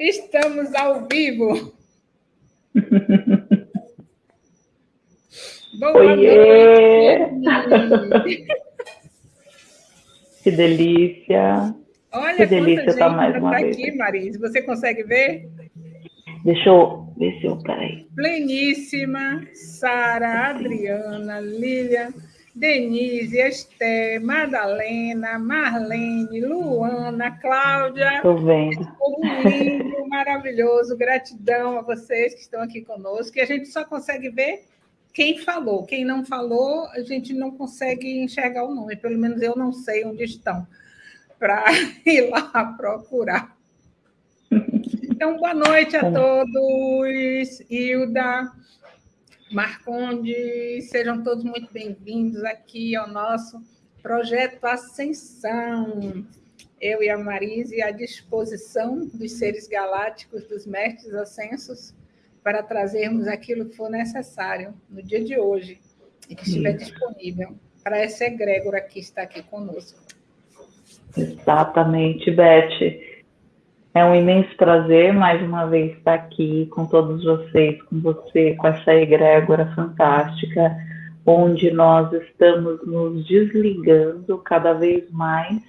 Estamos ao vivo. Boa Oiê. noite. Que delícia. Olha que delícia estar mais uma tá vez. aqui, Marise. Você consegue ver? Deixa eu ver se eu. Peraí. Pleníssima, Sara, Adriana, Lília. Denise, Esther, Madalena, Marlene, Luana, Cláudia. Estou vendo. lindo, maravilhoso. Gratidão a vocês que estão aqui conosco. E a gente só consegue ver quem falou. Quem não falou, a gente não consegue enxergar o nome. Pelo menos eu não sei onde estão para ir lá procurar. Então, boa noite a todos. Hilda, Marconde, sejam todos muito bem-vindos aqui ao nosso projeto Ascensão. Eu e a Marise à disposição dos seres galácticos, dos mestres ascensos, para trazermos aquilo que for necessário no dia de hoje e que estiver disponível para essa egrégora que está aqui conosco. Exatamente, Beth. É um imenso prazer mais uma vez estar aqui com todos vocês, com você, com essa egrégora fantástica, onde nós estamos nos desligando cada vez mais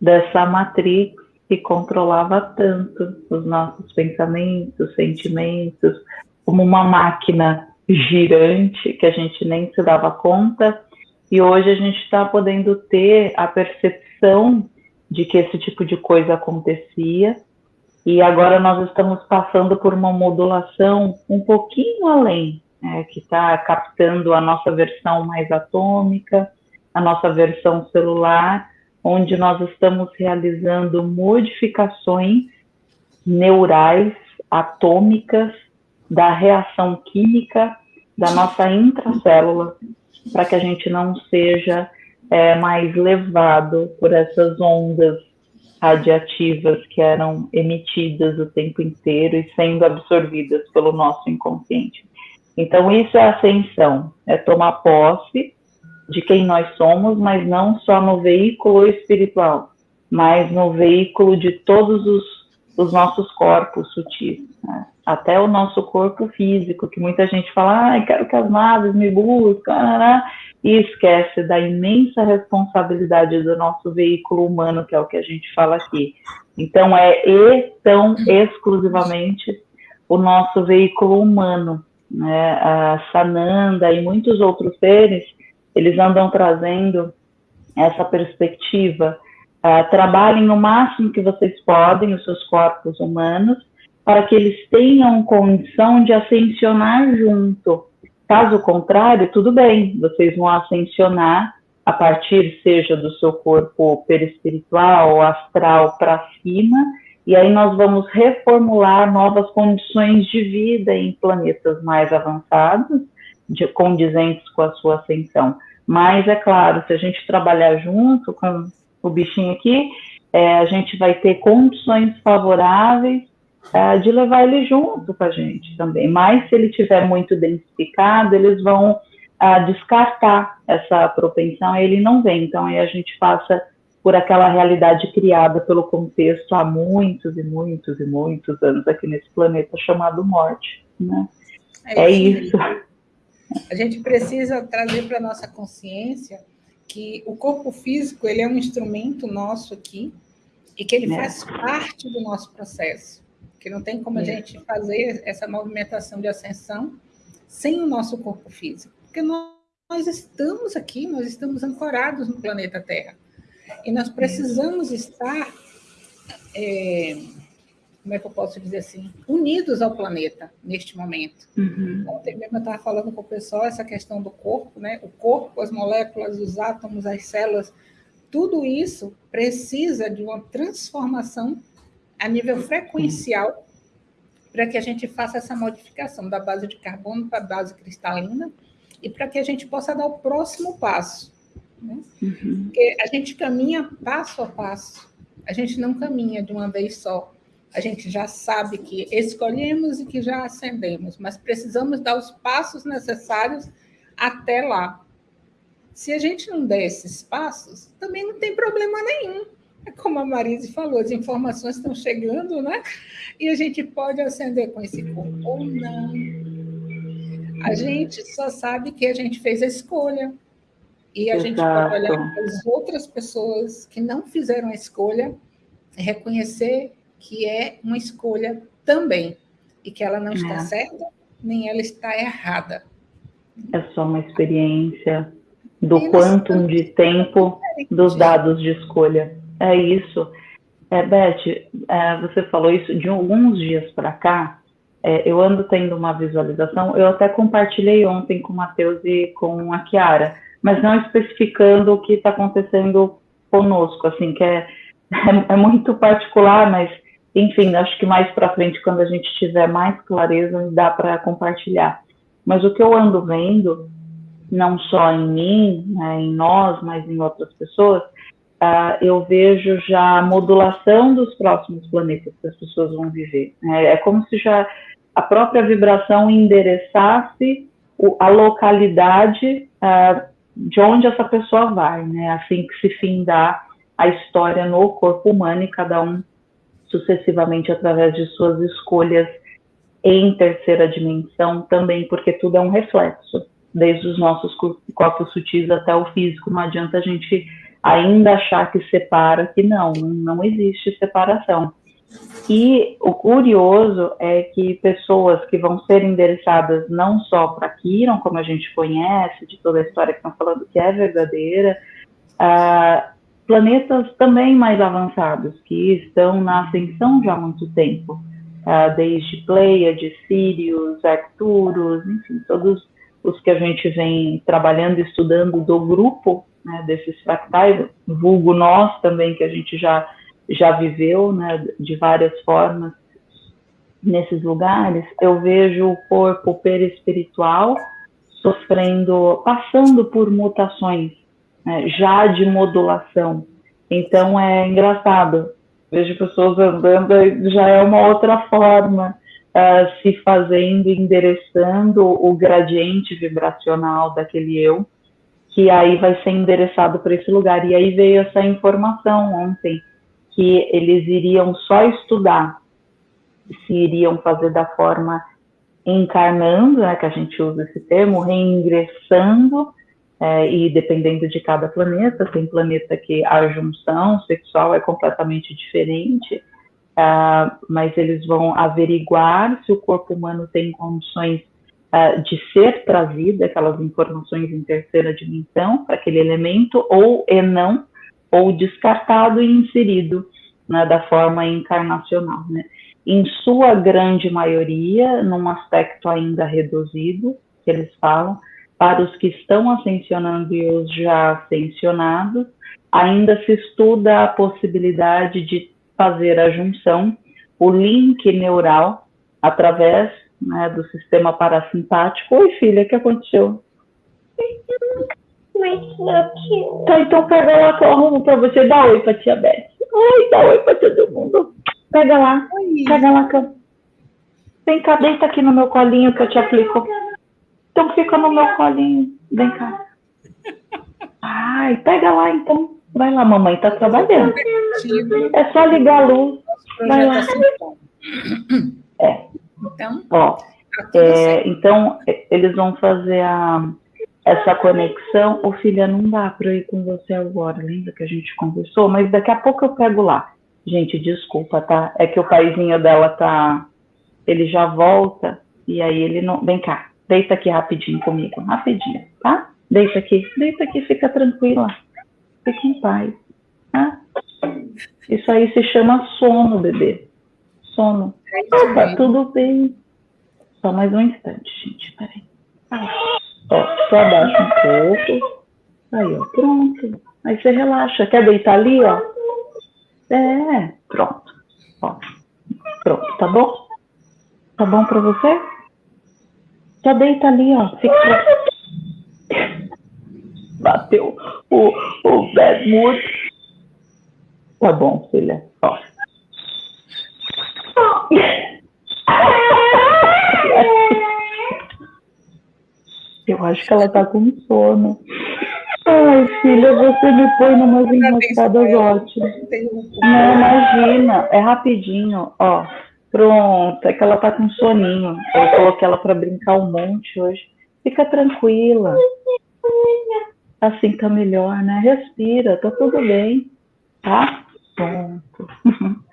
dessa matrix que controlava tanto os nossos pensamentos, sentimentos, como uma máquina girante que a gente nem se dava conta. E hoje a gente está podendo ter a percepção de que esse tipo de coisa acontecia. E agora nós estamos passando por uma modulação um pouquinho além, né, que está captando a nossa versão mais atômica, a nossa versão celular, onde nós estamos realizando modificações neurais, atômicas, da reação química da nossa intracélula, para que a gente não seja é, mais levado por essas ondas radiativas que eram emitidas o tempo inteiro e sendo absorvidas pelo nosso inconsciente. Então, isso é ascensão, é tomar posse de quem nós somos, mas não só no veículo espiritual, mas no veículo de todos os, os nossos corpos sutis, né? Até o nosso corpo físico, que muita gente fala, ah, quero que as naves me busquem, e esquece da imensa responsabilidade do nosso veículo humano, que é o que a gente fala aqui. Então, é e tão exclusivamente o nosso veículo humano. Né? A Sananda e muitos outros seres, eles andam trazendo essa perspectiva. Uh, trabalhem o máximo que vocês podem, os seus corpos humanos, para que eles tenham condição de ascensionar junto Caso contrário, tudo bem, vocês vão ascensionar a partir, seja do seu corpo perispiritual ou astral para cima, e aí nós vamos reformular novas condições de vida em planetas mais avançados, de, condizentes com a sua ascensão. Mas, é claro, se a gente trabalhar junto com o bichinho aqui, é, a gente vai ter condições favoráveis é, de levar ele junto com a gente também. Mas se ele tiver muito densificado, eles vão uh, descartar essa propensão e ele não vem. Então aí a gente passa por aquela realidade criada pelo contexto há muitos e muitos e muitos anos aqui nesse planeta chamado morte. Né? É, é isso. A gente precisa trazer para nossa consciência que o corpo físico ele é um instrumento nosso aqui e que ele é. faz parte do nosso processo que não tem como a gente fazer essa movimentação de ascensão sem o nosso corpo físico, porque nós, nós estamos aqui, nós estamos ancorados no planeta Terra, e nós precisamos estar, é, como é que eu posso dizer assim, unidos ao planeta neste momento. Uhum. Ontem mesmo eu estava falando com o pessoal essa questão do corpo, né? O corpo, as moléculas, os átomos, as células, tudo isso precisa de uma transformação a nível frequencial para que a gente faça essa modificação da base de carbono para a base cristalina e para que a gente possa dar o próximo passo. Né? Uhum. Porque a gente caminha passo a passo, a gente não caminha de uma vez só. A gente já sabe que escolhemos e que já ascendemos, mas precisamos dar os passos necessários até lá. Se a gente não der esses passos, também não tem problema nenhum como a Marise falou, as informações estão chegando, né? E a gente pode acender com esse corpo ou não. A gente só sabe que a gente fez a escolha. E a Exato. gente pode olhar para as outras pessoas que não fizeram a escolha e reconhecer que é uma escolha também. E que ela não está é. certa, nem ela está errada. É só uma experiência do quantum de tempo dos dados de escolha. É isso. É, Beth, é, você falou isso de alguns dias para cá. É, eu ando tendo uma visualização. Eu até compartilhei ontem com o Matheus e com a Kiara, mas não especificando o que está acontecendo conosco, assim, que é, é, é muito particular, mas enfim, acho que mais para frente, quando a gente tiver mais clareza, dá para compartilhar. Mas o que eu ando vendo não só em mim, né, em nós, mas em outras pessoas, uh, eu vejo já a modulação dos próximos planetas que as pessoas vão viver. É, é como se já a própria vibração endereçasse o, a localidade uh, de onde essa pessoa vai, né? Assim que se findar a história no corpo humano e cada um sucessivamente através de suas escolhas em terceira dimensão também, porque tudo é um reflexo desde os nossos corpos sutis até o físico. Não adianta a gente ainda achar que separa, que não, não existe separação. E o curioso é que pessoas que vão ser endereçadas não só para Kiron, como a gente conhece, de toda a história que estão falando que é verdadeira, uh, planetas também mais avançados, que estão na ascensão já há muito tempo, uh, desde Pleiades, Sirius, Arcturus, enfim, todos os que a gente vem trabalhando e estudando do grupo né, desses fractais, vulgo nós também, que a gente já, já viveu né, de várias formas nesses lugares, eu vejo o corpo perispiritual sofrendo, passando por mutações, né, já de modulação. Então é engraçado, vejo pessoas andando já é uma outra forma uh, se fazendo, endereçando o gradiente vibracional daquele eu, que aí vai ser endereçado para esse lugar. E aí veio essa informação ontem, que eles iriam só estudar se iriam fazer da forma encarnando, né, que a gente usa esse termo, reingressando, é, e dependendo de cada planeta, tem planeta que a junção sexual é completamente diferente, uh, mas eles vão averiguar se o corpo humano tem condições uh, de ser trazido aquelas informações em terceira dimensão para aquele elemento, ou e não, ou descartado e inserido né, da forma encarnacional. Né? Em sua grande maioria, num aspecto ainda reduzido, que eles falam, para os que estão ascensionando e os já ascensionados, ainda se estuda a possibilidade de fazer a junção, o link neural, através né, do sistema parasimpático. Oi, filha, o que aconteceu? Tá, então pega lá que eu arrumo para você. Dá oi para tia Beth. Oi, dá oi para todo mundo. Pega lá, oi. pega lá. Que eu... Vem cá, deita aqui no meu colinho que eu te aplico. Então fica no meu colinho. Vem cá. Ai, pega lá então. Vai lá, mamãe tá trabalhando. É só ligar a luz. Vai lá. É. Então, Ó, é, então eles vão fazer a, essa conexão. Ô filha, não dá para ir com você agora, lembra que a gente conversou? Mas daqui a pouco eu pego lá. Gente, desculpa, tá? É que o paizinho dela tá. Ele já volta e aí ele não. Vem cá, deita aqui rapidinho comigo, rapidinho, tá? Deita aqui, deita aqui, fica tranquila. Fique em paz. Tá? Isso aí se chama sono, bebê. Sono. Opa, tudo bem. Só mais um instante, gente. Peraí. Ó, só abaixa um pouco. Aí, ó, pronto. Aí você relaxa. Quer deitar ali, ó? É, pronto. Ó, pronto, tá bom? Tá bom pra você? Só deita ali, ó. Fica bateu o, o bad mood. Tá bom, filha. Ó. Eu acho que ela tá com sono. Ai, filha, você me põe numas enrascadas ótimas. Não, imagina, é rapidinho, ó. Pronto, é que ela tá com soninho. Eu coloquei ela para brincar um monte hoje. Fica tranquila. Assim tá melhor, né? Respira, tá tudo bem, tá? Pronto.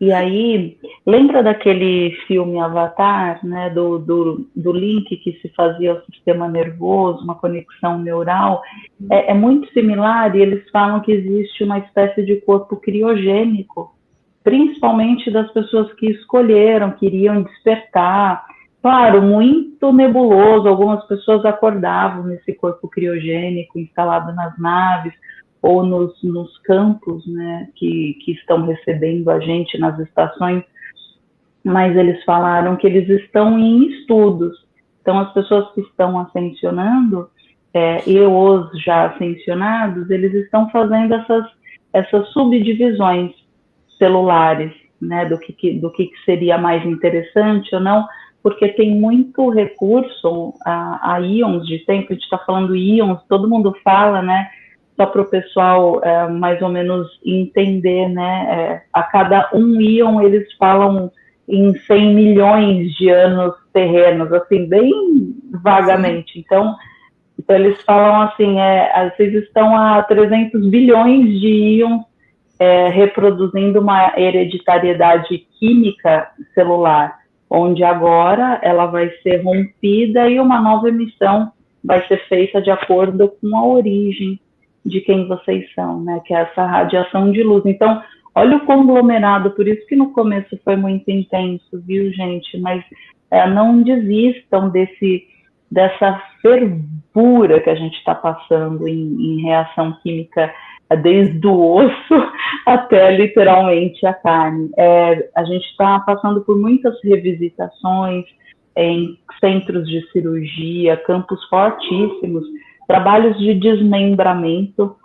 E aí, lembra daquele filme Avatar, né, do, do, do link que se fazia ao sistema nervoso, uma conexão neural? É, é muito similar e eles falam que existe uma espécie de corpo criogênico, principalmente das pessoas que escolheram, queriam despertar. Claro, muito nebuloso, algumas pessoas acordavam nesse corpo criogênico instalado nas naves, ou nos, nos campos né, que, que estão recebendo a gente nas estações, mas eles falaram que eles estão em estudos. Então, as pessoas que estão ascensionando, é, e os já ascensionados, eles estão fazendo essas, essas subdivisões celulares, né, do que, do que seria mais interessante ou não, porque tem muito recurso a, a íons de tempo, a gente está falando íons, todo mundo fala, né, só para o pessoal é, mais ou menos entender, né? É, a cada um íon eles falam em 100 milhões de anos terrenos, assim, bem vagamente. Então, então eles falam assim, é, vocês estão a 300 bilhões de íons é, reproduzindo uma hereditariedade química celular, onde agora ela vai ser rompida e uma nova emissão vai ser feita de acordo com a origem de quem vocês são, né? Que é essa radiação de luz. Então, olha o conglomerado, por isso que no começo foi muito intenso, viu, gente? Mas é, não desistam desse dessa fervura que a gente está passando em, em, reação química é, desde o osso até literalmente a carne. É, a gente está passando por muitas revisitações em centros de cirurgia, campos fortíssimos trabalhos de desmembramento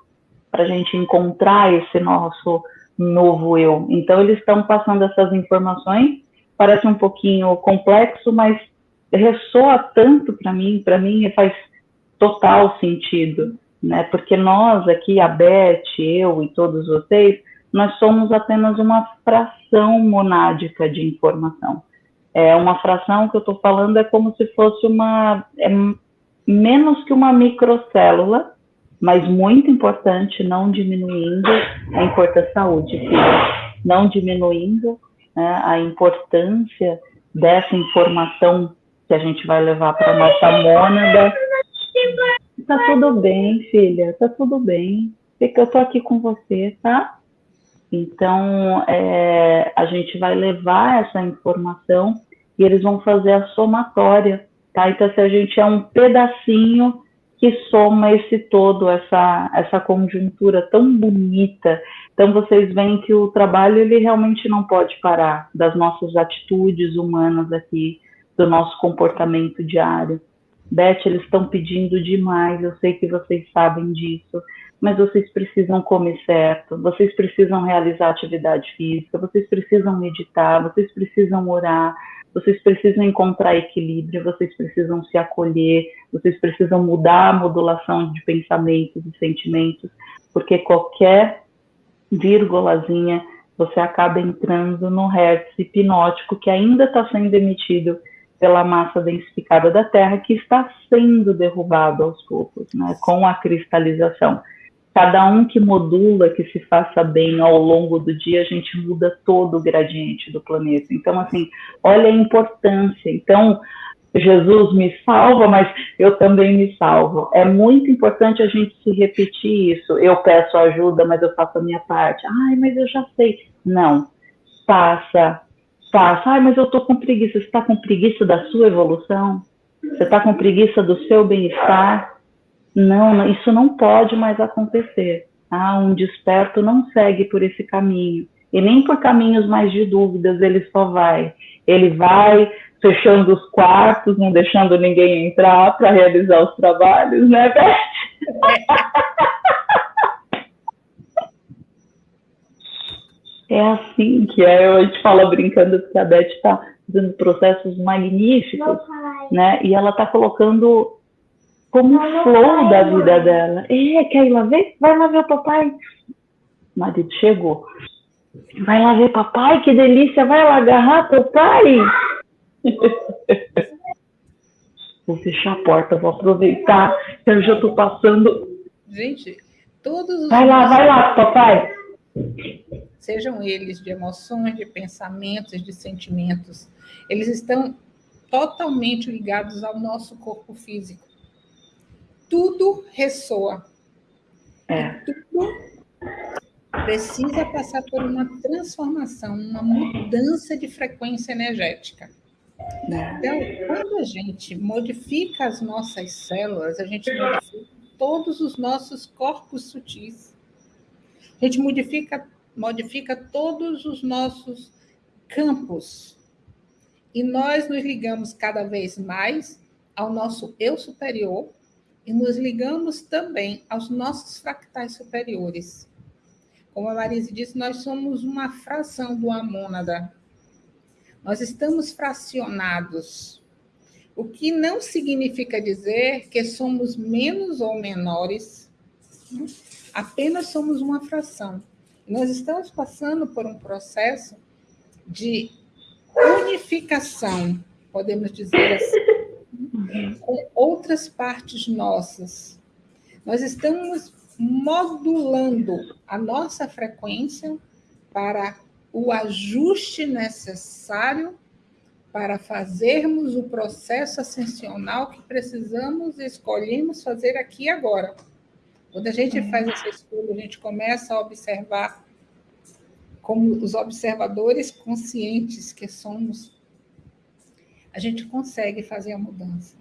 para a gente encontrar esse nosso novo eu. Então, eles estão passando essas informações, parece um pouquinho complexo, mas ressoa tanto para mim, para mim faz total sentido, né? Porque nós aqui, a Beth, eu e todos vocês, nós somos apenas uma fração monádica de informação. É uma fração que eu estou falando é como se fosse uma é menos que uma microcélula, mas muito importante, não diminuindo a importância da saúde, não diminuindo né, a importância dessa informação que a gente vai levar para nossa mônada. Tá tudo bem, filha, tá tudo bem. Fica, eu tô aqui com você, tá? Então, é, a gente vai levar essa informação e eles vão fazer a somatória Tá? Então, se a gente é um pedacinho que soma esse todo, essa, essa conjuntura tão bonita. Então, vocês veem que o trabalho, ele realmente não pode parar das nossas atitudes humanas aqui, do nosso comportamento diário. Beth, eles estão pedindo demais, eu sei que vocês sabem disso, mas vocês precisam comer certo, vocês precisam realizar atividade física, vocês precisam meditar, vocês precisam orar, vocês precisam encontrar equilíbrio, vocês precisam se acolher, vocês precisam mudar a modulação de pensamentos e sentimentos, porque qualquer vírgulazinha você acaba entrando no hertz hipnótico que ainda está sendo emitido pela massa densificada da Terra, que está sendo derrubado aos poucos, né, com a cristalização cada um que modula, que se faça bem ao longo do dia, a gente muda todo o gradiente do planeta. Então, assim, olha a importância. Então, Jesus me salva, mas eu também me salvo. É muito importante a gente se repetir isso. Eu peço ajuda, mas eu faço a minha parte. Ai, mas eu já sei. Não. Faça, faça. Ai, mas eu estou com preguiça. Você está com preguiça da sua evolução? Você está com preguiça do seu bem-estar? Não, isso não pode mais acontecer. Tá? Um desperto não segue por esse caminho. E nem por caminhos mais de dúvidas ele só vai. Ele vai fechando os quartos, não deixando ninguém entrar para realizar os trabalhos, né, Beth? É assim que é, a gente fala brincando que a Beth está fazendo processos magníficos, né? E ela está colocando como o flow da vida dela. É, quer ir lá ver? Vai lá ver o papai. O marido chegou. Vai lá ver papai, que delícia, vai lá agarrar papai. vou fechar a porta, vou aproveitar, eu já estou passando. Gente, todos os. Vai lá, vai lá, papai. Sejam eles de emoções, de pensamentos, de sentimentos, eles estão totalmente ligados ao nosso corpo físico. Tudo ressoa. É. Tudo precisa passar por uma transformação, uma mudança de frequência energética. Então, quando a gente modifica as nossas células, a gente modifica todos os nossos corpos sutis. A gente modifica, modifica todos os nossos campos. E nós nos ligamos cada vez mais ao nosso eu superior e nos ligamos também aos nossos fractais superiores. Como a Marise disse, nós somos uma fração do amônada. Nós estamos fracionados, o que não significa dizer que somos menos ou menores, apenas somos uma fração. Nós estamos passando por um processo de unificação, podemos dizer assim, com outras partes nossas. Nós estamos modulando a nossa frequência para o ajuste necessário para fazermos o processo ascensional que precisamos e escolhemos fazer aqui e agora. Quando a gente faz essa escolha, a gente começa a observar como os observadores conscientes que somos, a gente consegue fazer a mudança.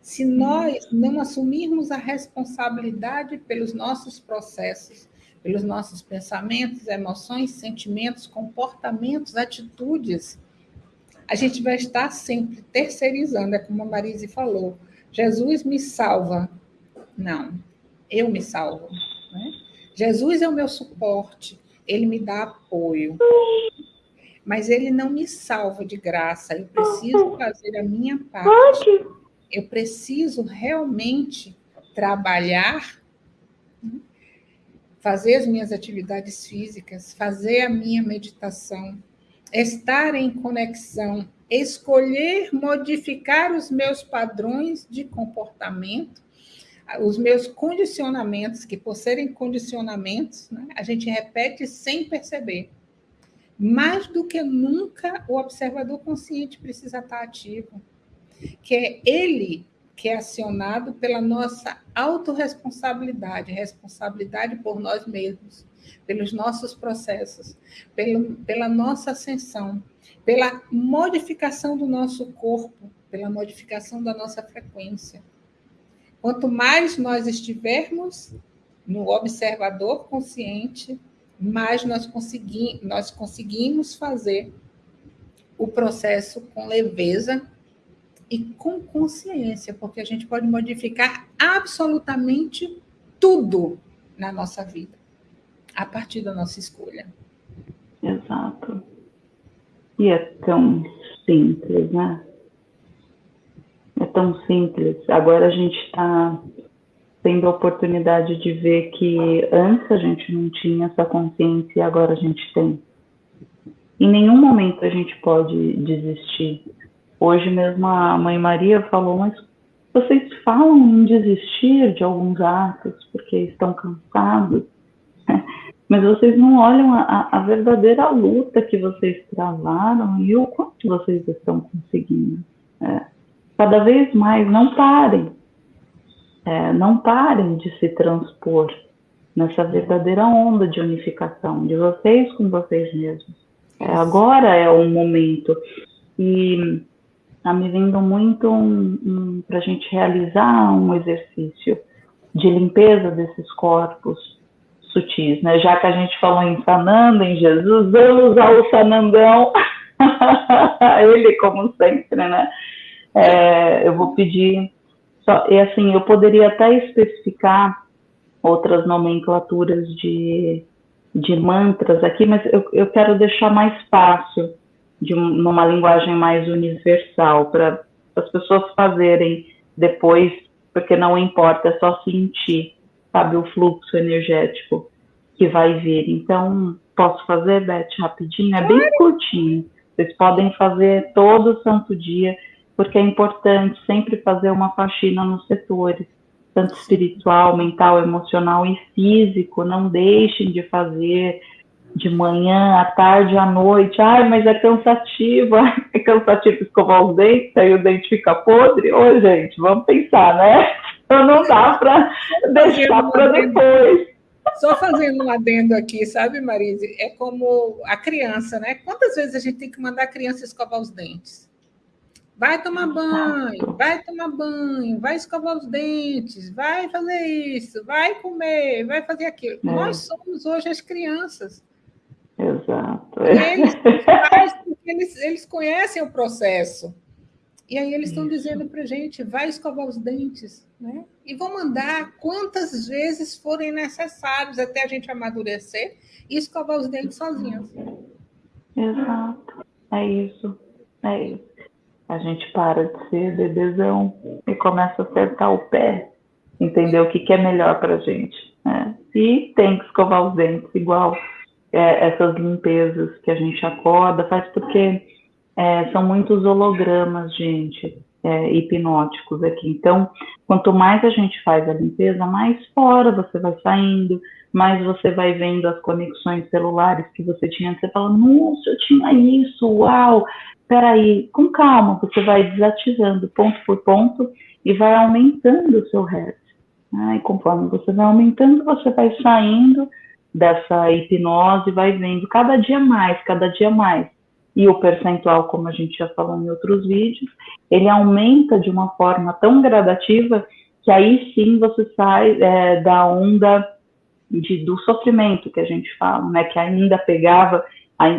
Se nós não assumirmos a responsabilidade pelos nossos processos, pelos nossos pensamentos, emoções, sentimentos, comportamentos, atitudes, a gente vai estar sempre terceirizando, é como a Marise falou. Jesus me salva. Não, eu me salvo. Né? Jesus é o meu suporte, ele me dá apoio. Mas ele não me salva de graça, eu preciso fazer a minha parte. Eu preciso realmente trabalhar, fazer as minhas atividades físicas, fazer a minha meditação, estar em conexão, escolher modificar os meus padrões de comportamento, os meus condicionamentos, que por serem condicionamentos, né, a gente repete sem perceber. Mais do que nunca, o observador consciente precisa estar ativo que é ele que é acionado pela nossa autorresponsabilidade, responsabilidade por nós mesmos, pelos nossos processos, pelo, pela nossa ascensão, pela modificação do nosso corpo, pela modificação da nossa frequência. Quanto mais nós estivermos no observador consciente, mais nós, consegui, nós conseguimos fazer o processo com leveza e com consciência, porque a gente pode modificar absolutamente tudo na nossa vida, a partir da nossa escolha. Exato. E é tão simples, né? É tão simples. Agora a gente está tendo a oportunidade de ver que antes a gente não tinha essa consciência e agora a gente tem. Em nenhum momento a gente pode desistir Hoje mesmo a Mãe Maria falou, mas vocês falam em desistir de alguns atos porque estão cansados, mas vocês não olham a, a, verdadeira luta que vocês travaram e o quanto vocês estão conseguindo. É, cada vez mais, não parem. É, não parem de se transpor nessa verdadeira onda de unificação de vocês com vocês mesmos. É, agora é o momento. E está me vindo muito um, um, para a gente realizar um exercício de limpeza desses corpos sutis, né? Já que a gente falou em Sananda, em Jesus, vamos usar o Sanandão, ele como sempre, né? É, eu vou pedir, só, e assim, eu poderia até especificar outras nomenclaturas de, de mantras aqui, mas eu, eu quero deixar mais fácil de um, linguagem mais universal, para as pessoas fazerem depois porque não importa, é só sentir, sabe, o fluxo energético que vai vir. Então, posso fazer, Beth, rapidinho? É bem curtinho. Vocês podem fazer todo santo dia, porque é importante sempre fazer uma faxina nos setores, tanto espiritual, mental, emocional e físico. Não deixem de fazer de manhã, à tarde, à noite. Ai, mas é cansativo, é cansativo escovar os dentes, aí o dente fica podre. Ô, gente, vamos pensar, né? Então não dá para deixar para depois. Só fazendo um adendo aqui, sabe, Marise? É como a criança, né? Quantas vezes a gente tem que mandar a criança escovar os dentes? Vai tomar banho, vai tomar banho, vai escovar os dentes, vai fazer isso, vai comer, vai fazer aquilo. É. Nós somos hoje as crianças. Exato. Eles, eles, eles conhecem o processo. E aí eles estão dizendo para a gente, vai escovar os dentes, né? E vão mandar quantas vezes forem necessários até a gente amadurecer e escovar os dentes sozinhos. Exato. É isso. É isso. A gente para de ser bebezão e começa a acertar o pé, entender o que, que é melhor para a gente. Né? E tem que escovar os dentes igual é, essas limpezas que a gente acorda, faz porque é, são muitos hologramas, gente, é, hipnóticos aqui. Então, quanto mais a gente faz a limpeza, mais fora você vai saindo, mais você vai vendo as conexões celulares que você tinha. Você fala, nossa, eu tinha isso, uau! Peraí, com calma, você vai desativando ponto por ponto e vai aumentando o seu hertz. Né? E conforme você vai aumentando, você vai saindo dessa hipnose, vai vendo cada dia mais, cada dia mais. E o percentual, como a gente já falou em outros vídeos, ele aumenta de uma forma tão gradativa que aí sim você sai é, da onda de, do sofrimento que a gente fala, né? Que ainda pegava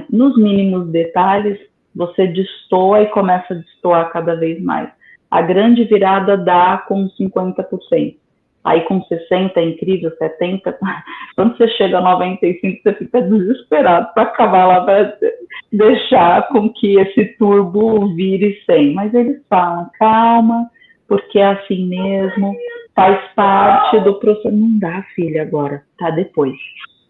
nos mínimos detalhes, você destoa e começa a destoar cada vez mais. A grande virada dá com 50%. Aí com 60 é incrível, 70, quando você chega a 95, você fica desesperado para acabar lá, para deixar com que esse turbo vire 100. Mas eles falam, calma, porque é assim mesmo, faz parte do processo. Não dá, filha, agora, tá depois.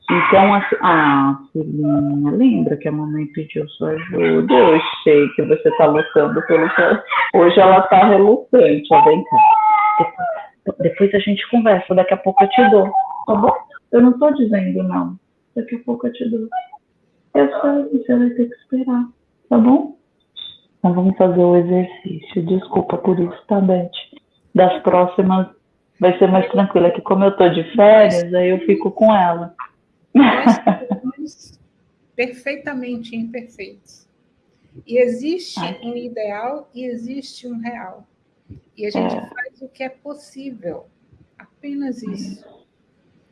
Então, assim, ah, filhinha, lembra que a mamãe pediu sua ajuda? Eu sei que você tá lutando pelo que. Hoje ela tá relutante, ó, vem cá depois a gente conversa, daqui a pouco eu te dou, tá bom? Eu não tô dizendo não, daqui a pouco eu te dou. Eu sei, você vai ter que esperar, tá bom? Então vamos fazer o exercício. Desculpa por isso, tá, Beth? Das próximas vai ser mais tranquila, que como eu tô de férias, aí eu fico com ela. Nós perfeitamente imperfeitos. E existe um ideal e existe um real. E a gente é. faz o que é possível. Apenas isso.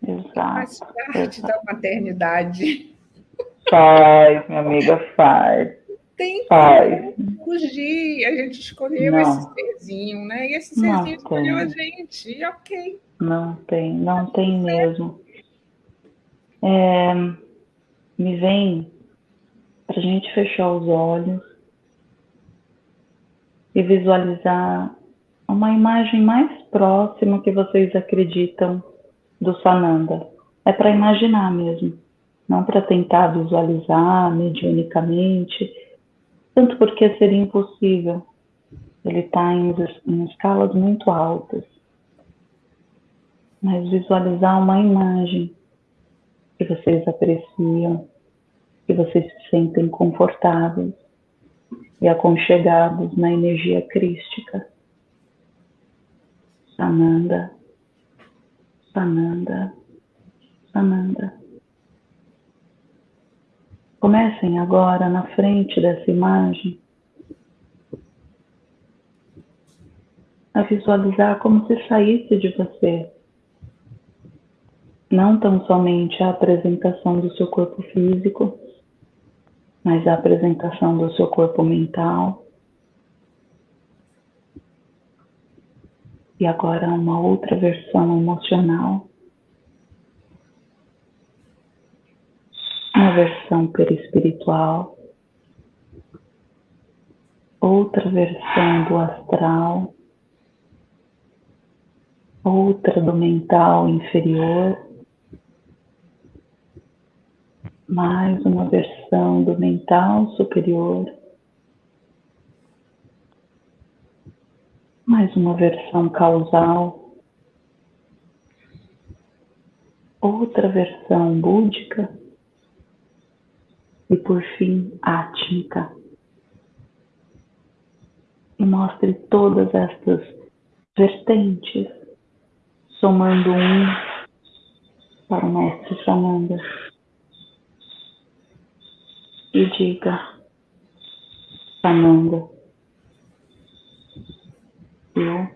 Exato. Faz parte Exato. da maternidade. Faz, minha amiga, faz. Tem faz. fugir. A gente escolheu não. esse serzinho, né? E esse serzinho não escolheu tem. a gente. E ok. Não tem, não tem mesmo. É, me vem para a gente fechar os olhos e visualizar uma imagem mais próxima que vocês acreditam do Sananda. É para imaginar mesmo, não para tentar visualizar mediunicamente, tanto porque seria impossível. Ele está em, em escalas muito altas. Mas visualizar uma imagem que vocês apreciam, que vocês se sentem confortáveis e aconchegados na energia crística. Sananda, Sananda, Sananda. Comecem agora na frente dessa imagem a visualizar como se saísse de você. Não tão somente a apresentação do seu corpo físico, mas a apresentação do seu corpo mental. E agora uma outra versão emocional. Uma versão perispiritual. Outra versão do astral. outra do mental inferior, mais uma versão do mental superior, mais uma versão causal, outra versão búdica e por fim átmica. E mostre todas estas vertentes, somando um para o mestre Sananda. E diga, Sananda, eu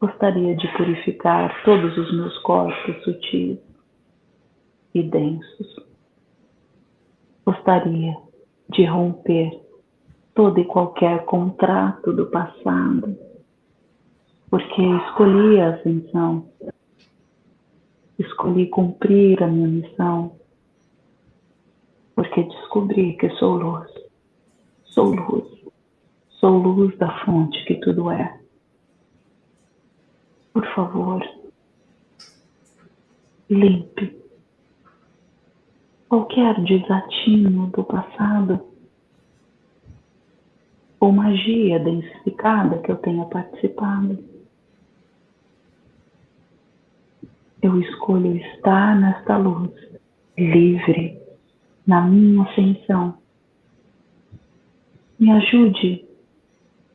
gostaria de purificar todos os meus corpos sutis e densos. Gostaria de romper todo e qualquer contrato do passado, porque escolhi a ascensão, escolhi cumprir a minha missão, porque descobri que sou luz, sou luz, sou luz da fonte que tudo é. Por favor, limpe qualquer desatino do passado ou magia densificada que eu tenha participado. Eu escolho estar nesta luz, livre, na minha ascensão. Me ajude,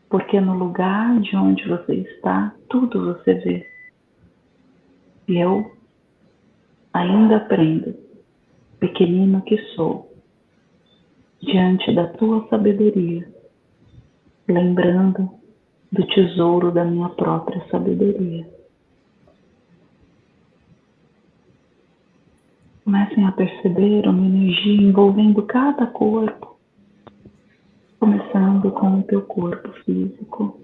porque no lugar de onde você está, tudo você vê. E eu ainda aprendo, pequenino que sou, diante da tua sabedoria lembrando do tesouro da minha própria sabedoria. Comecem a perceber uma energia envolvendo cada corpo, começando com o teu corpo físico.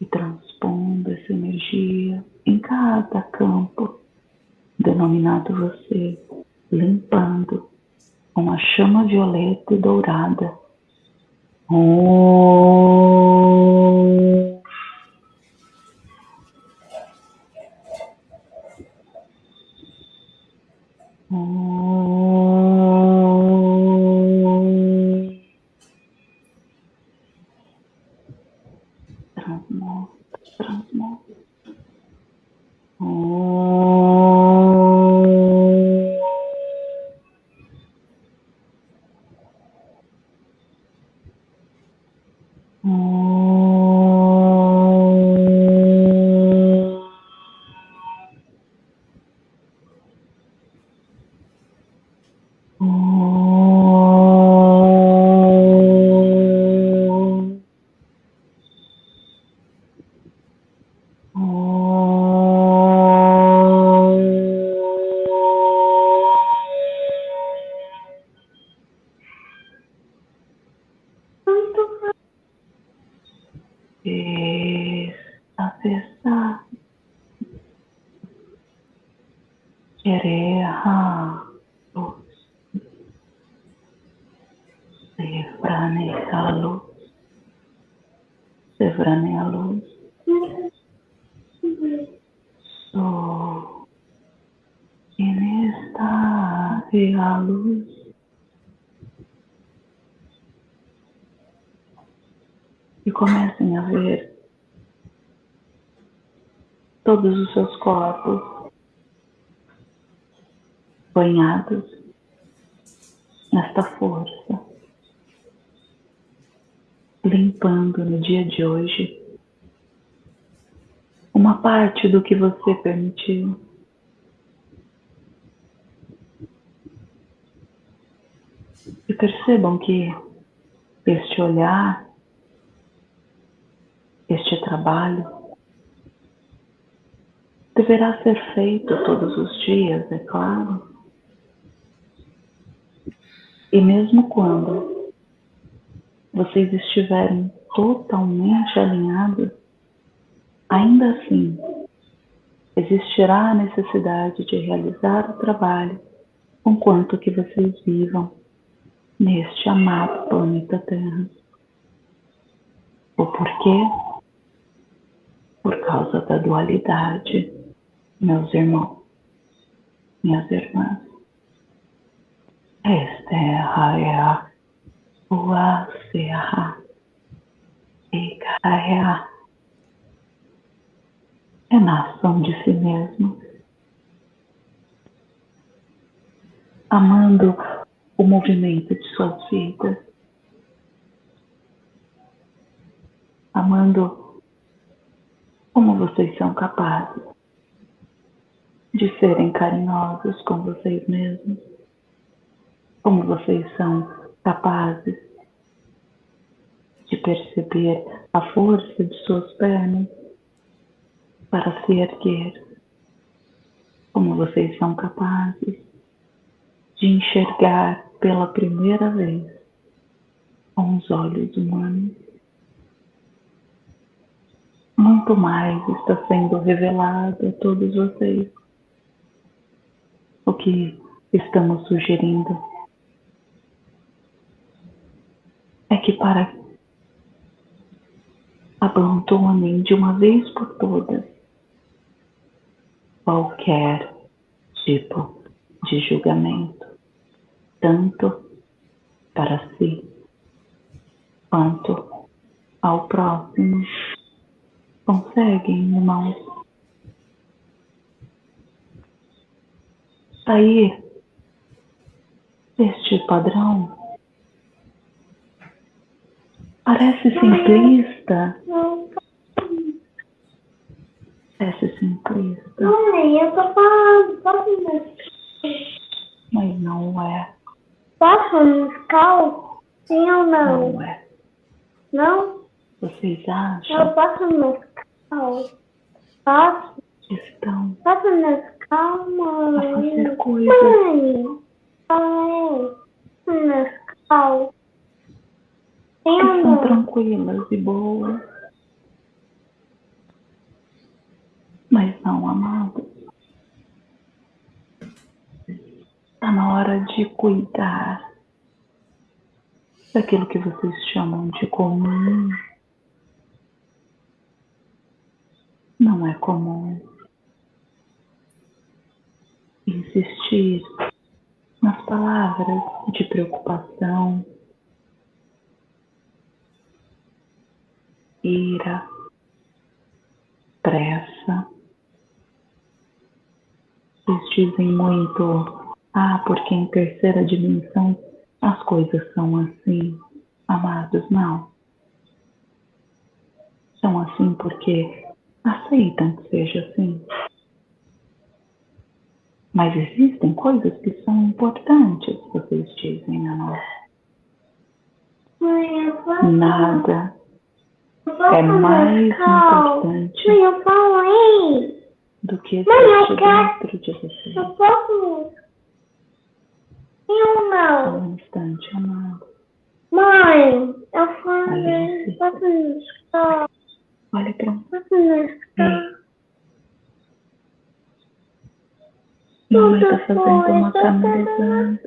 E transpondo essa energia em cada campo denominado você, limpando com chama violeta e dourada. Oh. Comecem a ver todos os seus corpos banhados nesta força, limpando no dia de hoje uma parte do que você permitiu. E percebam que este olhar trabalho deverá ser feito todos os dias, é claro. E mesmo quando vocês estiverem totalmente alinhados, ainda assim existirá a necessidade de realizar o trabalho com quanto que vocês vivam neste amado planeta Terra. O porquê? Por causa da dualidade, meus irmãos, minhas irmãs. Esta é a Ua Serra Ikaia é na ação de si mesmo, amando o movimento de suas vidas, amando como vocês são capazes de serem carinhosos com vocês mesmos, como vocês são capazes de perceber a força de suas pernas para se erguer, como vocês são capazes de enxergar pela primeira vez com os olhos humanos. Muito mais está sendo revelado a todos vocês. O que estamos sugerindo é que para abandonem de uma vez por todas qualquer tipo de julgamento, tanto para si quanto ao próximo. Conseguem, irmãos? Sair deste padrão parece simplista. Parece simplista. Mãe, eu tô falando, posso Mas não é. Posso musical? Sim ou não? Não é. Não? Vocês acham? Eu posso musical? Posso? Estão Posso musical, a fazer coisas Mãe, mãe, ou são não? tranquilas e boas. Mas não, amados. Está na hora de cuidar daquilo que vocês chamam de comum. Não é comum. Insistir nas palavras de preocupação, ira, pressa. Vocês dizem muito, ah, porque em terceira dimensão as coisas são assim. Amados, não. São assim porque aceitam que seja assim. Mas existem coisas que são importantes, vocês dizem a nós. Mãe, eu posso Nada é mais importante Mãe, eu falei. do que existe dentro de vocês. Eu posso Só não? um instante, amado. Mãe, eu falei. Posso musical? Olha para um. Posso musical? Mamãe Tudo tá fazendo foi, uma tá canalizando.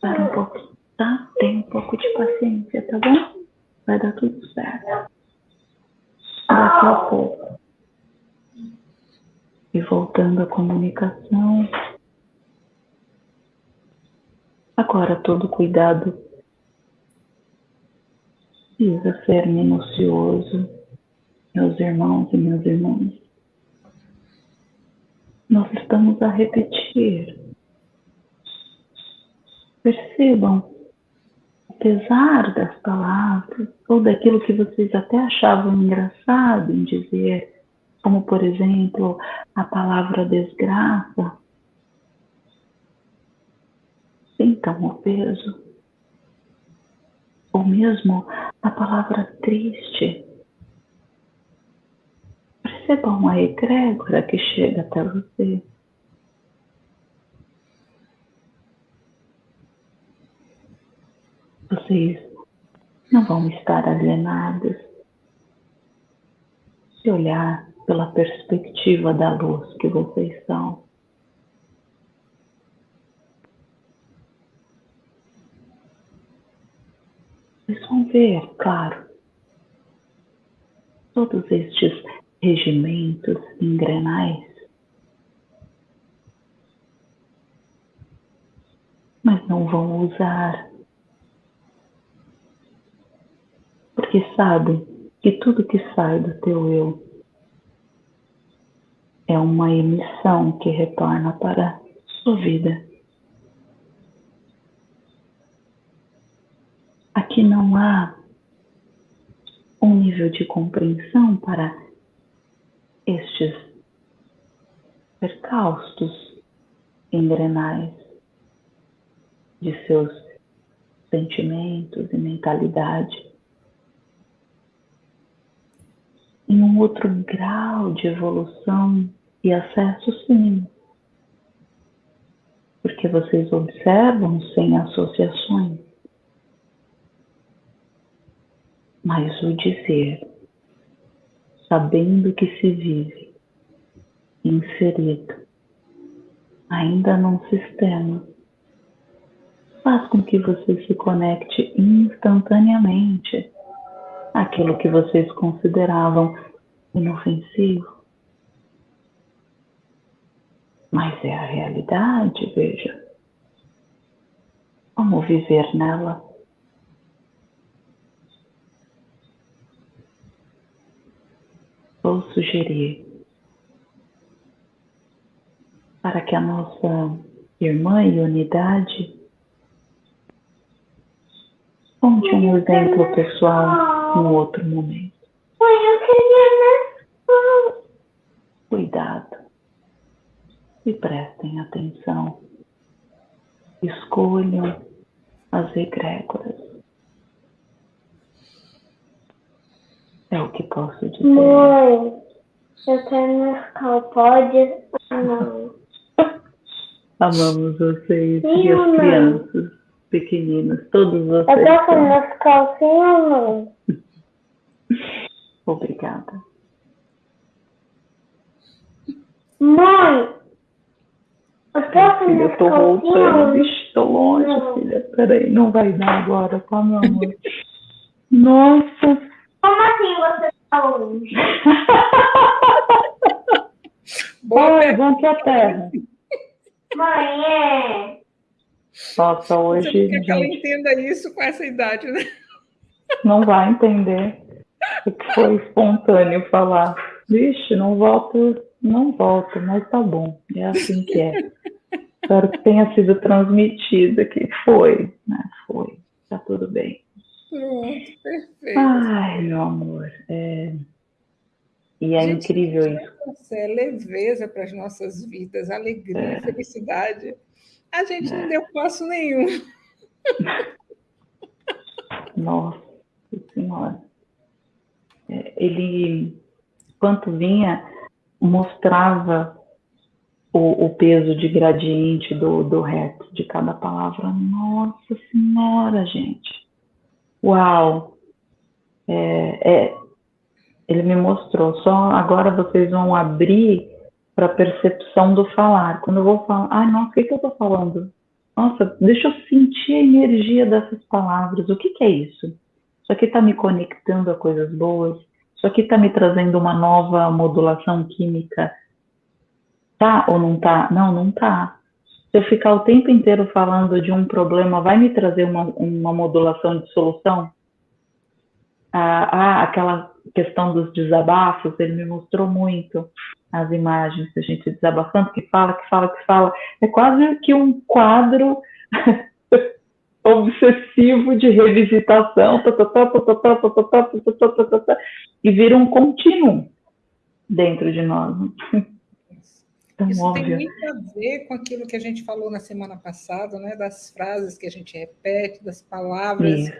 Para um pouco, tá? Tem um pouco de paciência, tá bom? Vai dar tudo certo. Daqui a pouco. E voltando à comunicação. Agora todo cuidado precisa ser minucioso, meus irmãos e minhas irmãs. Nós estamos a repetir. Percebam, apesar das palavras, ou daquilo que vocês até achavam engraçado em dizer, como por exemplo a palavra desgraça, sintam o peso. Ou mesmo a palavra triste. Perceba uma egrégora que chega até você. Vocês não vão estar alienados se olhar pela perspectiva da luz que vocês são. Vocês vão ver, claro, todos estes regimentos engrenais, mas não vão usar, porque sabem que tudo que sai do teu eu é uma emissão que retorna para sua vida. Aqui não há um nível de compreensão para estes percaustos engrenais de seus sentimentos e mentalidade. Em um outro grau de evolução e acesso, sim. Porque vocês observam sem associações. Mas o dizer, sabendo que se vive inserido ainda num sistema, faz com que você se conecte instantaneamente àquilo que vocês consideravam inofensivo mas é a realidade, veja. Vamos viver nela. Vou sugerir para que a nossa irmã e unidade conte um exemplo pessoal num outro momento. Cuidado e prestem atenção. Escolham as egrégoras. É o que posso dizer. Mãe, eu quero Nescau, pode? Não. Amamos vocês sim e as crianças pequeninas, todos vocês. Eu posso Nescau, sim ou não? Obrigada. Mãe, filha, eu tô voltando, estou longe, não. filha. Peraí, não vai dar agora, tá, meu amor? Nossa. Como assim você tá longe? Boa pergunta a terra. Mãe, é. Nossa, hoje. Você quer que ela entenda isso com essa idade, né? Não vai entender. Foi espontâneo falar. Vixe, não volto, não volto, mas tá bom. É assim que é. Espero que tenha sido transmitida que foi, né? Foi. Tá tudo bem. Pronto, perfeito. Ai, meu amor. É... E é Gente, incrível isso. É leveza para as nossas vidas, alegria, é. felicidade. A gente é. não deu passo nenhum. Nossa Senhora. É, ele, quanto vinha, mostrava o, o peso de gradiente do, do reto de cada palavra. Nossa Senhora, gente. Uau! É, é, ele me mostrou. Só agora vocês vão abrir para a percepção do falar. Quando eu vou falar, ai, nossa, o que, que eu estou falando? Nossa, deixa eu sentir a energia dessas palavras. O que, que é isso? Isso aqui está me conectando a coisas boas. Isso aqui está me trazendo uma nova modulação química Tá ou não tá? Não, não tá. Eu ficar o tempo inteiro falando de um problema, vai me trazer uma, uma modulação de solução? Ah, ah, aquela questão dos desabafos, ele me mostrou muito as imagens, a gente desabafando, que fala, que fala, que fala. É quase que um quadro obsessivo de revisitação, e vira um contínuo dentro de nós. Tão Isso tem muito a ver com aquilo que a gente falou na semana passada, né? das frases que a gente repete, das palavras. Isso.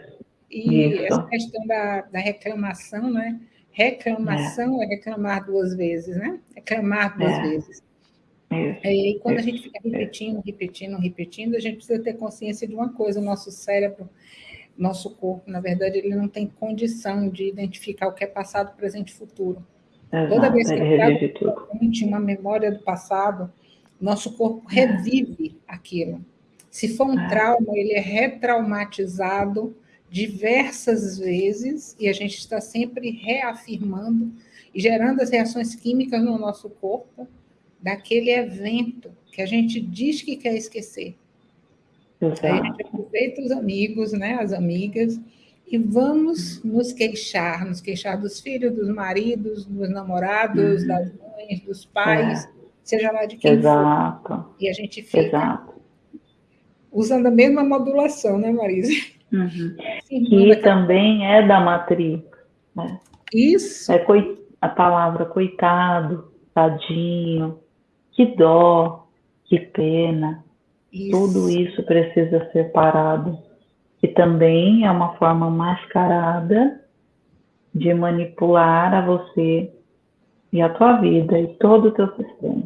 E Isso. essa questão da, da reclamação, né? Reclamação é. é. reclamar duas vezes, né? Reclamar duas é. vezes. É, e quando a gente fica repetindo, repetindo, repetindo, a gente precisa ter consciência de uma coisa: o nosso cérebro, nosso corpo, na verdade, ele não tem condição de identificar o que é passado, presente e futuro. Exato, Toda vez que ele traz uma memória do passado, nosso corpo revive aquilo. Se for um é. trauma, ele é retraumatizado diversas vezes e a gente está sempre reafirmando e gerando as reações químicas no nosso corpo daquele evento que a gente diz que quer esquecer. Exato. Aí a gente aproveita os amigos, né, as amigas, e vamos nos queixar, nos queixar dos filhos, dos maridos, dos namorados, uhum. das mães, dos pais, é. seja lá de quem Exato. for. E a gente fica Exato. usando a mesma modulação, né, Marisa? Uhum. que também é da matriz. Né? Isso. É a palavra coitado, tadinho, que dó, que pena. Isso. Tudo isso precisa ser parado. Que também é uma forma mascarada de manipular a você e a tua vida e todo o teu sistema.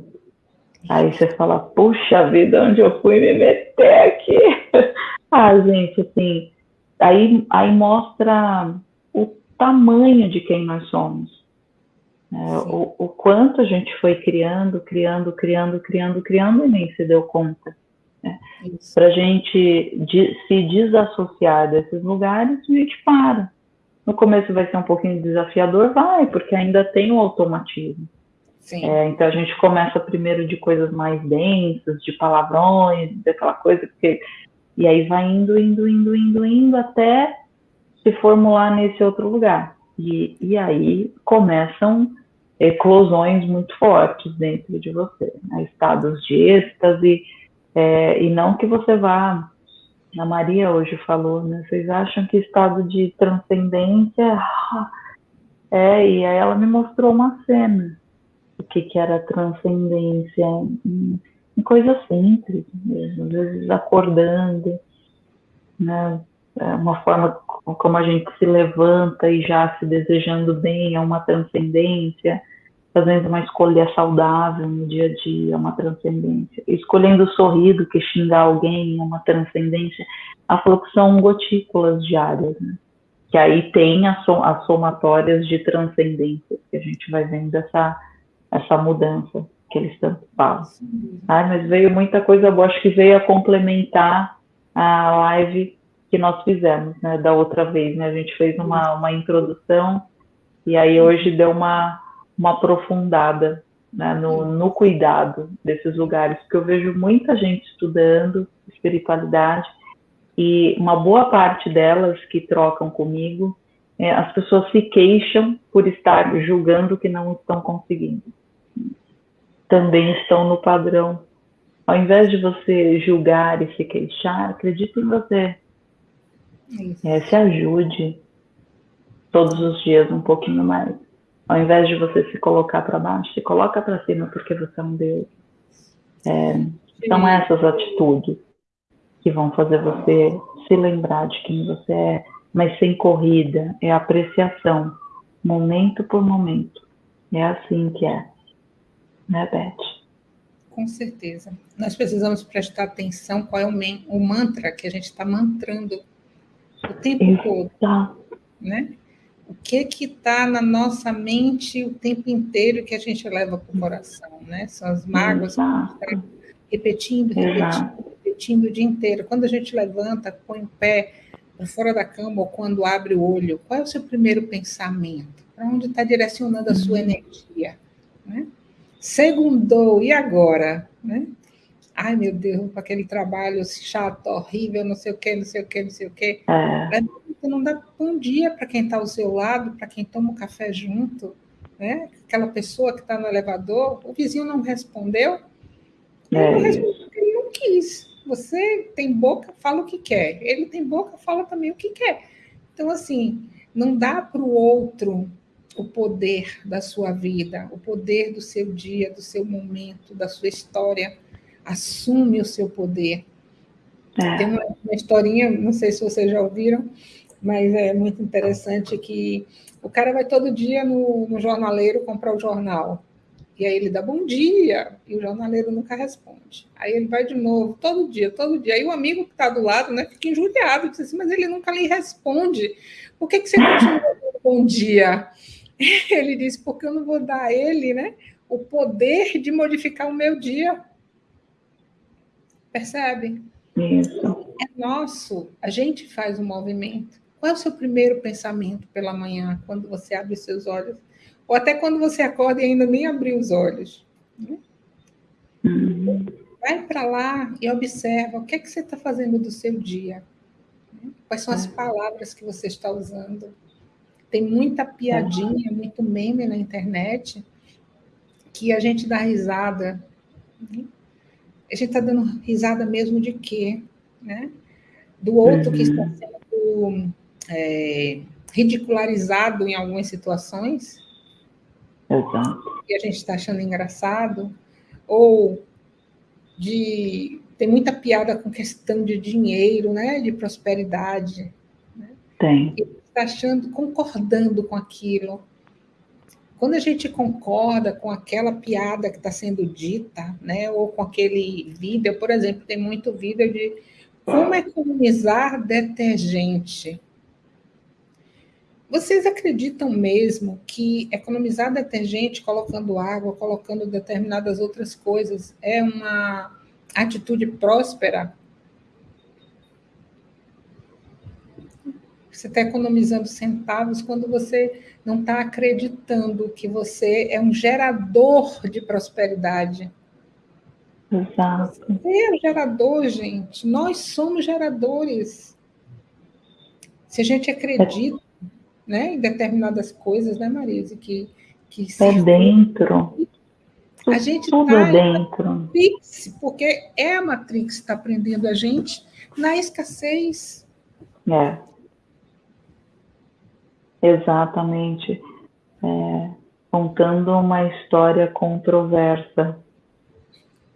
Aí você fala, puxa vida, onde eu fui me meter aqui? ah, gente, assim, aí, aí mostra o tamanho de quem nós somos. É, o, o, quanto a gente foi criando, criando, criando, criando, criando e nem se deu conta. Né? Para a gente de, se desassociar desses lugares, a gente para. No começo vai ser um pouquinho desafiador, vai, porque ainda tem o automatismo. É, então a gente começa primeiro de coisas mais densas, de palavrões, daquela coisa, e aí vai indo, indo, indo, indo, indo, até se formular nesse outro lugar. E, e aí começam eclosões muito fortes dentro de você, né? estados de êxtase, é, e não que você vá. A Maria hoje falou, né? Vocês acham que estado de transcendência. É, e aí ela me mostrou uma cena. O que, que era transcendência em, coisas simples, mesmo, às vezes acordando, né? É uma forma como a gente se levanta e já se desejando bem, é uma transcendência fazendo uma escolha saudável no dia a dia, uma transcendência. Escolhendo sorrir do que xingar alguém é uma transcendência. Ela falou que são gotículas diárias, né? Que aí tem as, as somatórias de transcendência, que a gente vai vendo essa, essa mudança que eles tanto falam. Ai, mas veio muita coisa boa, acho que veio a complementar a live que nós fizemos, né, da outra vez, né, a gente fez uma, uma introdução e aí hoje deu uma, uma aprofundada né, no, no cuidado desses lugares, porque eu vejo muita gente estudando espiritualidade e uma boa parte delas que trocam comigo, é, as pessoas se queixam por estar julgando que não estão conseguindo. Também estão no padrão. Ao invés de você julgar e se queixar, acredite em você. É, se ajude todos os dias um pouquinho mais. Ao invés de você se colocar para baixo, se coloca para cima porque você é um Deus. É, são essas atitudes que vão fazer você se lembrar de quem você é, mas sem corrida, é apreciação, momento por momento. É assim que é, né, Beth? Com certeza. Nós precisamos prestar atenção qual é o, o mantra que a gente está mantrando o tempo Exato. todo. Né? O que que está na nossa mente o tempo inteiro que a gente leva para o coração, né? São as mágoas que a gente está repetindo, repetindo, repetindo o dia inteiro. Quando a gente levanta, põe o pé para fora da cama ou quando abre o olho, qual é o seu primeiro pensamento? Para onde está direcionando a sua uhum. energia? Né? Segundou, e agora? Né? Ai, meu Deus, com aquele trabalho chato, horrível, não sei o quê, não sei o quê, não sei o quê. É. Você não dá bom dia para quem está ao seu lado, para quem toma o um café junto, né? Aquela pessoa que está no elevador, o vizinho não respondeu. Ele é não respondeu ele não quis. Você tem boca, fala o que quer. Ele tem boca, fala também o que quer. Então, assim, não dá para o outro o poder da sua vida, o poder do seu dia, do seu momento, da sua história. Assume o seu poder. É. Tem uma, uma historinha, não sei se vocês já ouviram, mas é muito interessante que o cara vai todo dia no, no jornaleiro comprar o jornal. E aí ele dá bom dia, e o jornaleiro nunca responde. Aí ele vai de novo, todo dia, todo dia. Aí o amigo que está do lado né, fica injuriado, diz assim, mas ele nunca lhe responde. Por que, que você continua dando bom dia? Ele diz, porque eu não vou dar a ele né, o poder de modificar o meu dia. Percebe? Isso. É nosso, a gente faz o movimento. Qual é o seu primeiro pensamento pela manhã, quando você abre os seus olhos? Ou até quando você acorda e ainda nem abriu os olhos? Né? Uhum. Vai para lá e observa o que é que você está fazendo do seu dia. Né? Quais são as é. palavras que você está usando? Tem muita piadinha, muito meme na internet que a gente dá risada. Né? A gente está dando risada mesmo de quê? Né? Do outro uhum. que está uhum. sendo é, ridicularizado em algumas situações. Exato. E a gente está achando engraçado. Ou de tem muita piada com questão de dinheiro, né, de prosperidade. Né? Tem. Está achando, concordando com aquilo. Quando a gente concorda com aquela piada que está sendo dita, né, ou com aquele vídeo, por exemplo, tem muito vídeo de como economizar detergente. Vocês acreditam mesmo que economizar detergente colocando água, colocando determinadas outras coisas, é uma atitude próspera? Você está economizando centavos quando você não está acreditando que você é um gerador de prosperidade. Exato. Você é um gerador, gente. Nós somos geradores. Se a gente acredita né, em determinadas coisas, né, Marise, que, que é dentro. A gente está dentro. Matrix, porque é a Matrix que está aprendendo a gente na escassez. É. Exatamente. É, contando uma história controversa,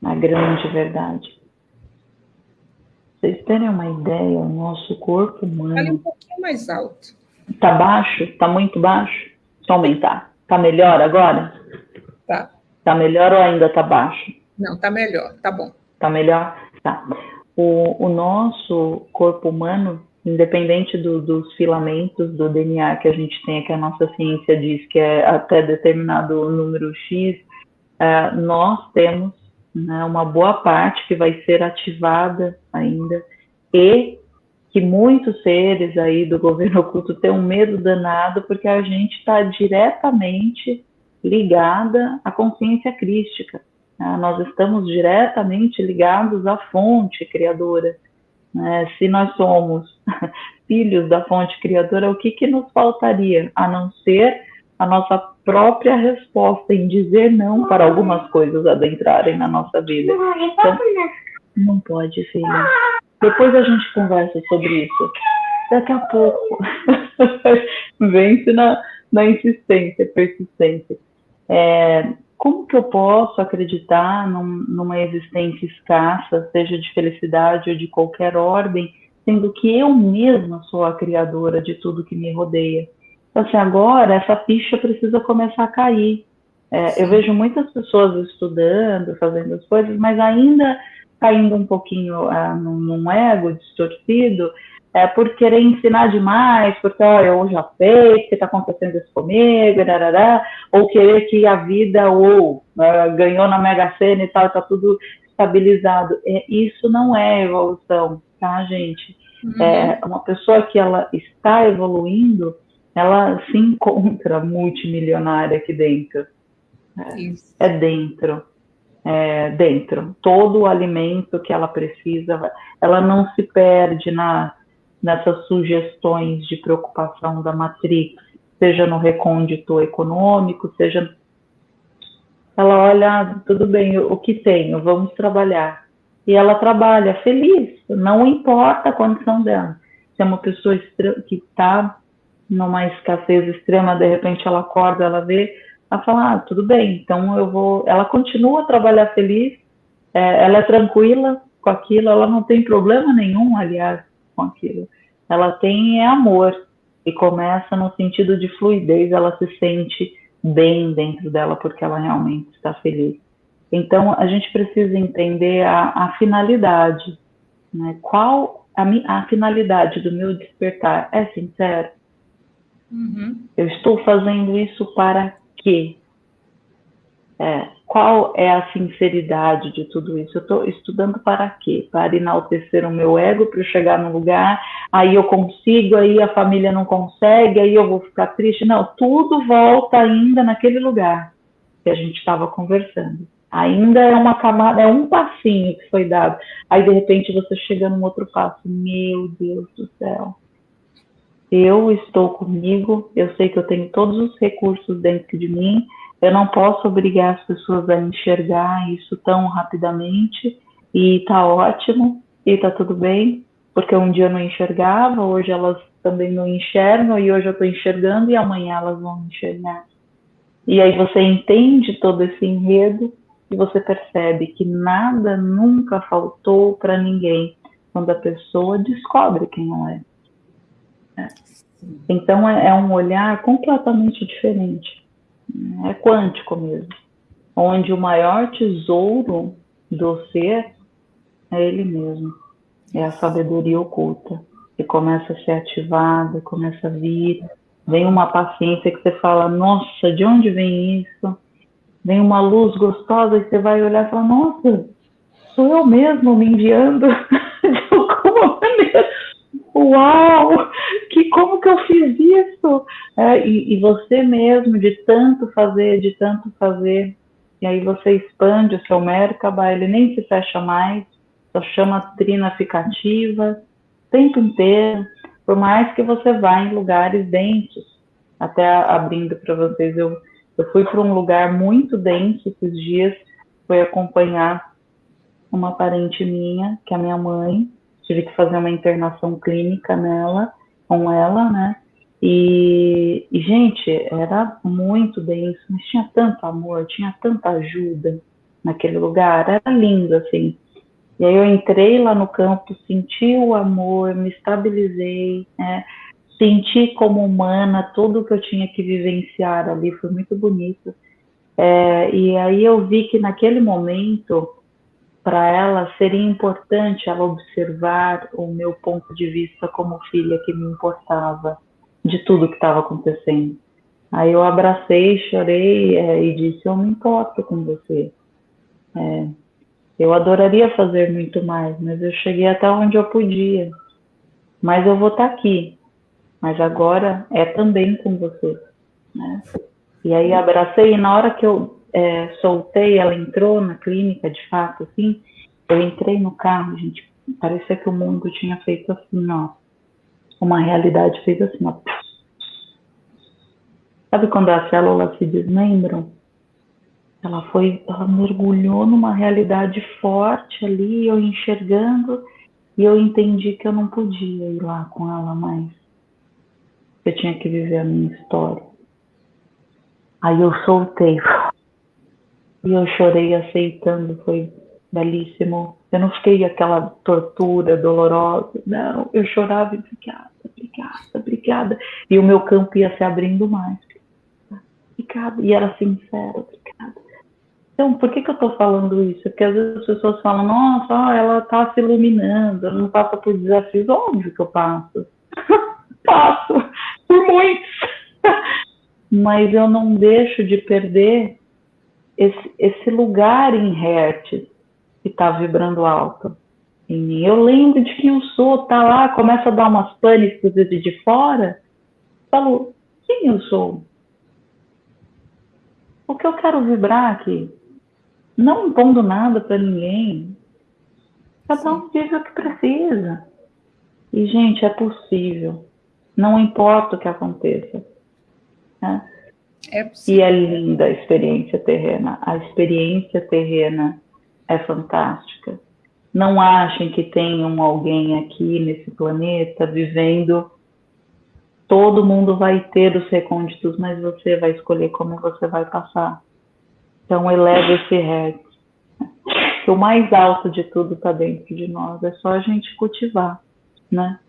a grande verdade. Vocês terem uma ideia, o nosso corpo humano. Fale um pouquinho mais alto. Tá baixo? Tá muito baixo? Só aumentar. Tá melhor agora? Tá. Tá melhor ou ainda tá baixo? Não, tá melhor, tá bom. Tá melhor? Tá. O, o nosso corpo humano, independente do, dos filamentos do DNA que a gente tem, que a nossa ciência diz que é até determinado número X, é, nós temos né, uma boa parte que vai ser ativada ainda e que muitos seres aí do governo oculto têm um medo danado porque a gente está diretamente ligada à consciência crística. Né? Nós estamos diretamente ligados à fonte criadora. Né? Se nós somos filhos da fonte criadora, o que, que nos faltaria a não ser a nossa própria resposta em dizer não para algumas coisas adentrarem na nossa vida? Então, não pode, filha. Depois a gente conversa sobre isso. Daqui a pouco. Vence na, na insistência, persistência. É, como que eu posso acreditar num, numa existência escassa, seja de felicidade ou de qualquer ordem, sendo que eu mesma sou a criadora de tudo que me rodeia? Então, assim, agora essa ficha precisa começar a cair. É, eu vejo muitas pessoas estudando, fazendo as coisas, mas ainda caindo um pouquinho uh, num, num, ego distorcido, é, por querer ensinar demais, porque ó, eu já sei que está acontecendo isso comigo, darará, ou querer que a vida ou uh, ganhou na Mega Sena e tal, está tudo estabilizado. É, isso não é evolução, tá, gente? Uhum. É, uma pessoa que ela está evoluindo, ela se encontra multimilionária aqui dentro. É, é dentro é, dentro. Todo o alimento que ela precisa, ela não se perde na, nessas sugestões de preocupação da Matrix, seja no recôndito econômico, seja. Ela olha, ah, tudo bem, o que tenho, vamos trabalhar. E ela trabalha feliz, não importa a condição dela. Se é uma pessoa que está numa escassez extrema, de repente ela acorda, ela vê a falar, ah, tudo bem, então eu vou. Ela continua a trabalhar feliz, é, ela é tranquila com aquilo, ela não tem problema nenhum, aliás, com aquilo. Ela tem é amor e começa no sentido de fluidez, ela se sente bem dentro dela porque ela realmente está feliz. Então a gente precisa entender a, a finalidade, né? Qual a, a finalidade do meu despertar? É sincero? Uhum. Eu estou fazendo isso para É, qual é a sinceridade de tudo isso? Eu estou estudando para quê? Para enaltecer o meu ego, para eu chegar no lugar, aí eu consigo, aí a família não consegue, aí eu vou ficar triste. Não, tudo volta ainda naquele lugar que a gente estava conversando. Ainda é uma camada, é um passinho que foi dado. Aí de repente você chega num outro passo. Meu Deus do céu. Eu estou comigo, eu sei que eu tenho todos os recursos dentro de mim, eu não posso obrigar as pessoas a enxergar isso tão rapidamente e tá ótimo e tá tudo bem, porque um dia eu não enxergava, hoje elas também não enxergam e hoje eu estou enxergando e amanhã elas vão enxergar. E aí você entende todo esse enredo e você percebe que nada nunca faltou para ninguém quando a pessoa descobre quem ela é. Então é, é um olhar completamente diferente. É quântico mesmo, onde o maior tesouro do ser é ele mesmo, é a sabedoria oculta, que começa a ser ativada, começa a vir, vem uma paciência que você fala, nossa, de onde vem isso? Vem uma luz gostosa e você vai olhar e fala, nossa, sou eu mesmo me enviando de alguma maneira uau, que como que eu fiz isso? É, e, e, você mesmo, de tanto fazer, de tanto fazer, e aí você expande o seu Merkaba, ele nem se fecha mais, só chama trina ficativa, o tempo inteiro, por mais que você vá em lugares densos, até abrindo para vocês, eu, eu fui para um lugar muito denso esses dias, fui acompanhar uma parente minha, que é a minha mãe, tive que fazer uma internação clínica nela, com ela, né? E, e, gente, era muito denso, mas tinha tanto amor, tinha tanta ajuda naquele lugar, era lindo, assim. E aí eu entrei lá no campo, senti o amor, me estabilizei, né? senti como humana tudo que eu tinha que vivenciar ali, foi muito bonito. É, e aí eu vi que naquele momento para ela seria importante ela observar o meu ponto de vista como filha que me importava de tudo que estava acontecendo. Aí eu abracei, chorei é, e disse: Eu me importo com você. É, eu adoraria fazer muito mais, mas eu cheguei até onde eu podia. Mas eu vou estar tá aqui. Mas agora é também com você. Né? E aí abracei, e na hora que eu é, soltei, ela entrou na clínica, de fato, assim, eu entrei no carro, gente, parecia que o mundo tinha feito assim, ó, uma realidade fez assim, ó. Sabe quando as células se desmembram? Ela foi, ela mergulhou numa realidade forte ali, eu enxergando, e eu entendi que eu não podia ir lá com ela mais. Eu tinha que viver a minha história. Aí eu soltei. E eu chorei aceitando, foi belíssimo. Eu não fiquei aquela tortura dolorosa, não. Eu chorava e obrigada, obrigada, obrigada. E o meu campo ia se abrindo mais. Obrigada. E era sincero, obrigada. Então, por que, que eu estou falando isso? Porque às vezes as pessoas falam, nossa, ela está se iluminando, ela não passa por desafios. Óbvio que eu passo. passo, por muitos. Mas eu não deixo de perder esse, esse lugar em hertz que está vibrando alto em mim. Eu lembro de quem eu sou, tá lá, começa a dar umas panes de fora, falo, quem eu sou? O que eu quero vibrar aqui? Não impondo nada para ninguém. Cada um vive o que precisa. E, gente, é possível. Não importa o que aconteça. Né? É e é linda a experiência terrena. A experiência terrena é fantástica. Não achem que tenham alguém aqui nesse planeta vivendo. Todo mundo vai ter os recônditos, mas você vai escolher como você vai passar. Então, eleve esse hertz. Que o mais alto de tudo está dentro de nós. É só a gente cultivar, né?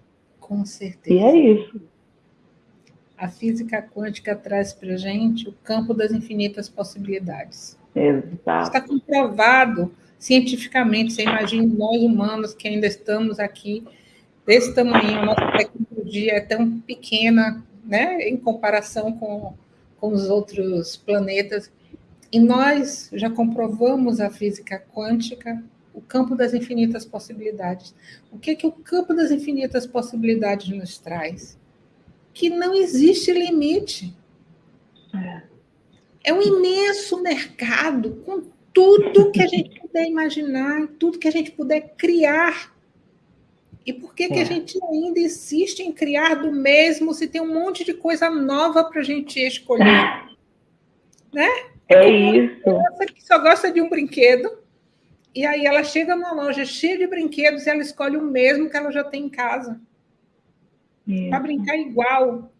Com certeza. E é isso a física quântica traz para a gente o campo das infinitas possibilidades. Exato. Está comprovado cientificamente. Você imagina nós humanos que ainda estamos aqui desse tamanho, a nossa tecnologia é tão pequena, né, em comparação com, com os outros planetas. E nós já comprovamos a física quântica, o campo das infinitas possibilidades. O que, que o campo das infinitas possibilidades nos traz? Que não existe limite. É, é um imenso mercado com tudo que a gente puder imaginar, tudo que a gente puder criar. E por que, é. que a é. gente ainda insiste em criar do mesmo se tem um monte de coisa nova para a gente escolher? né? É, isso. Uma que só gosta de um brinquedo, e aí ela chega numa loja cheia de brinquedos e ela escolhe o mesmo que ela já tem em casa. Para brincar igual.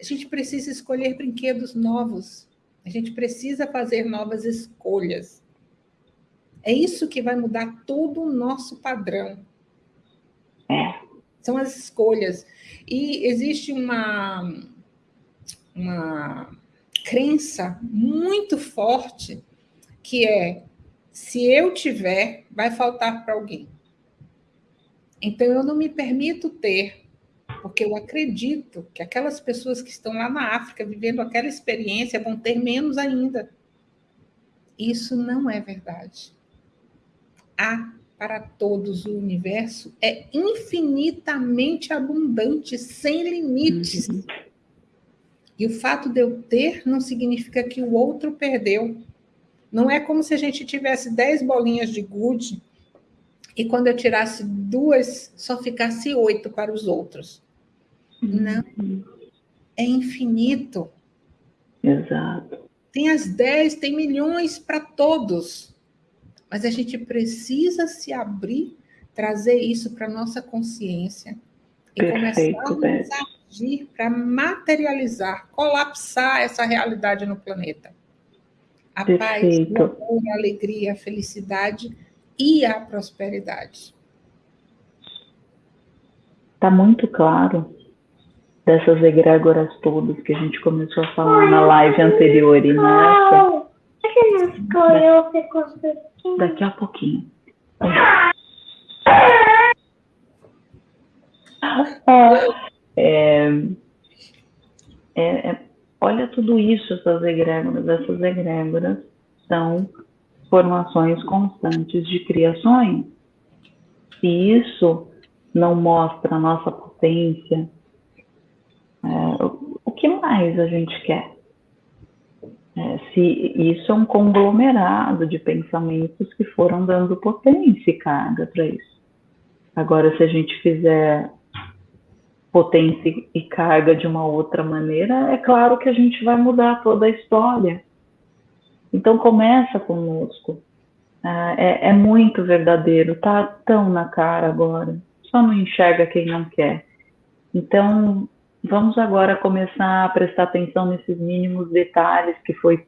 A gente precisa escolher brinquedos novos. A gente precisa fazer novas escolhas. É isso que vai mudar todo o nosso padrão. É. São as escolhas. E existe uma, uma crença muito forte que é se eu tiver, vai faltar para alguém. Então eu não me permito ter, porque eu acredito que aquelas pessoas que estão lá na África vivendo aquela experiência vão ter menos ainda. Isso não é verdade. Há para todos o universo é infinitamente abundante, sem limites. Uhum. E o fato de eu ter não significa que o outro perdeu. Não é como se a gente tivesse 10 bolinhas de gude e quando eu tirasse duas, só ficasse oito para os outros. Não. É infinito. Exato. Tem as 10, tem milhões para todos. Mas a gente precisa se abrir, trazer isso para a nossa consciência e Perfeito, começar a agir para materializar, colapsar essa realidade no planeta. A Perfeito. paz, a alegria, a felicidade e a prosperidade. Está muito claro dessas egrégoras todas que a gente começou a falar na live anterior e nessa. Daqui a pouquinho. É, é, é, olha tudo isso, essas egrégoras. Essas egrégoras são formações constantes de criações. Se isso não mostra a nossa potência, é, o que mais a gente quer? É, se isso é um conglomerado de pensamentos que foram dando potência e carga para isso. Agora, se a gente fizer potência e carga de uma outra maneira, é claro que a gente vai mudar toda a história. Então começa conosco. Ah, é, é, muito verdadeiro, tá tão na cara agora. Só não enxerga quem não quer. Então vamos agora começar a prestar atenção nesses mínimos detalhes que foi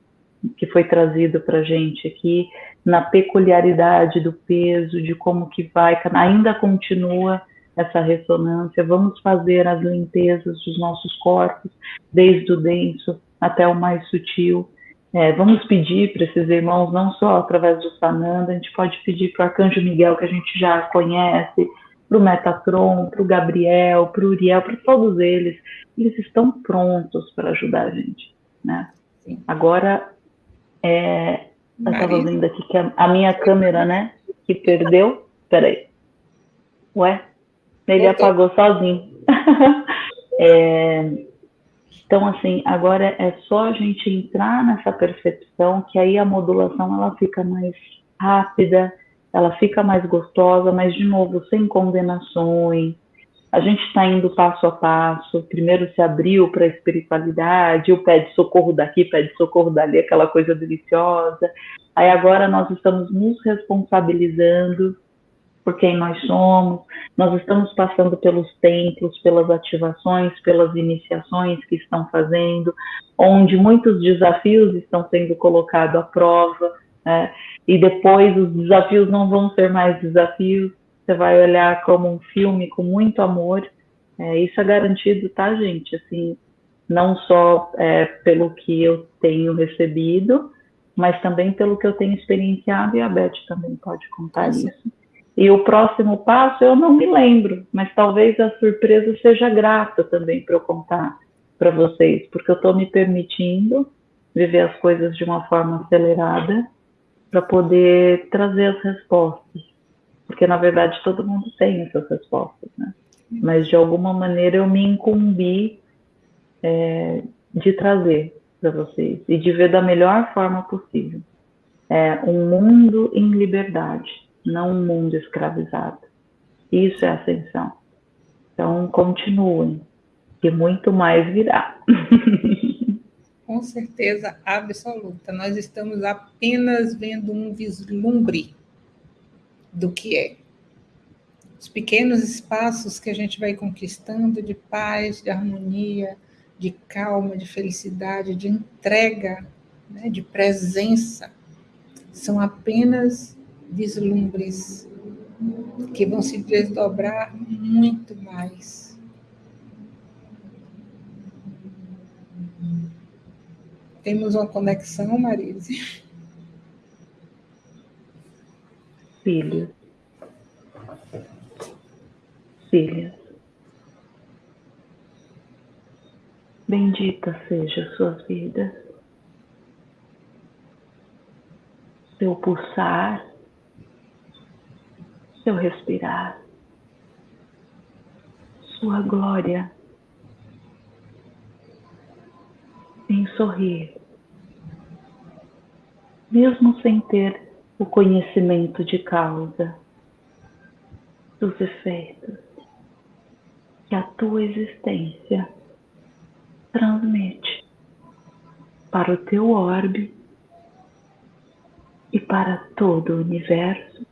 que foi trazido para gente aqui na peculiaridade do peso, de como que vai, ainda continua essa ressonância, vamos fazer as limpezas dos nossos corpos, desde o denso até o mais sutil. É, vamos pedir para esses irmãos, não só através do Sananda, a gente pode pedir para o Arcanjo Miguel, que a gente já conhece, para o Metatron, para o Gabriel, para o Uriel, para todos eles. Eles estão prontos para ajudar a gente. Né? Agora, é, eu estava vendo aqui que a, a minha câmera, né, que perdeu. Peraí. Ué? Ele apagou sozinho. é, então, assim, agora é só a gente entrar nessa percepção que aí a modulação ela fica mais rápida, ela fica mais gostosa, mas de novo, sem condenações. A gente está indo passo a passo. Primeiro se abriu para a espiritualidade, o pede socorro daqui, pede socorro dali, aquela coisa deliciosa. Aí agora nós estamos nos responsabilizando por quem nós somos, nós estamos passando pelos templos, pelas ativações, pelas iniciações que estão fazendo, onde muitos desafios estão sendo colocados à prova, né? E depois os desafios não vão ser mais desafios, você vai olhar como um filme com muito amor, é, isso é garantido, tá, gente? Assim, não só é, pelo que eu tenho recebido, mas também pelo que eu tenho experienciado, e a Beth também pode contar Nossa. isso. E o próximo passo eu não me lembro, mas talvez a surpresa seja grata também para eu contar para vocês, porque eu estou me permitindo viver as coisas de uma forma acelerada para poder trazer as respostas. Porque, na verdade, todo mundo tem essas respostas, né? Mas, de alguma maneira, eu me incumbi é, de trazer para vocês e de ver da melhor forma possível. É um mundo em liberdade, não um mundo escravizado. Isso é ascensão. Então, continuem, que muito mais virá. Com certeza absoluta. Nós estamos apenas vendo um vislumbre do que é. Os pequenos espaços que a gente vai conquistando de paz, de harmonia, de calma, de felicidade, de entrega, né, de presença, são apenas vislumbres que vão se desdobrar muito mais Temos uma conexão, Marise? Filhos. Filhas. Bendita seja suas vidas. Seu pulsar, seu respirar, sua glória em sorrir, mesmo sem ter o conhecimento de causa dos efeitos que a tua existência transmite para o teu orbe e para todo o universo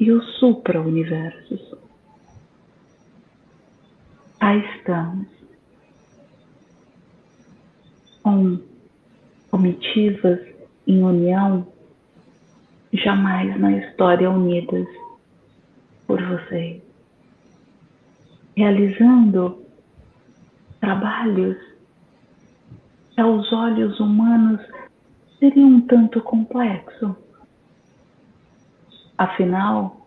e os supra-universos. Aí estamos com comitivas em união, jamais na história unidas por vocês, realizando trabalhos que aos olhos humanos seriam um tanto complexo. Afinal,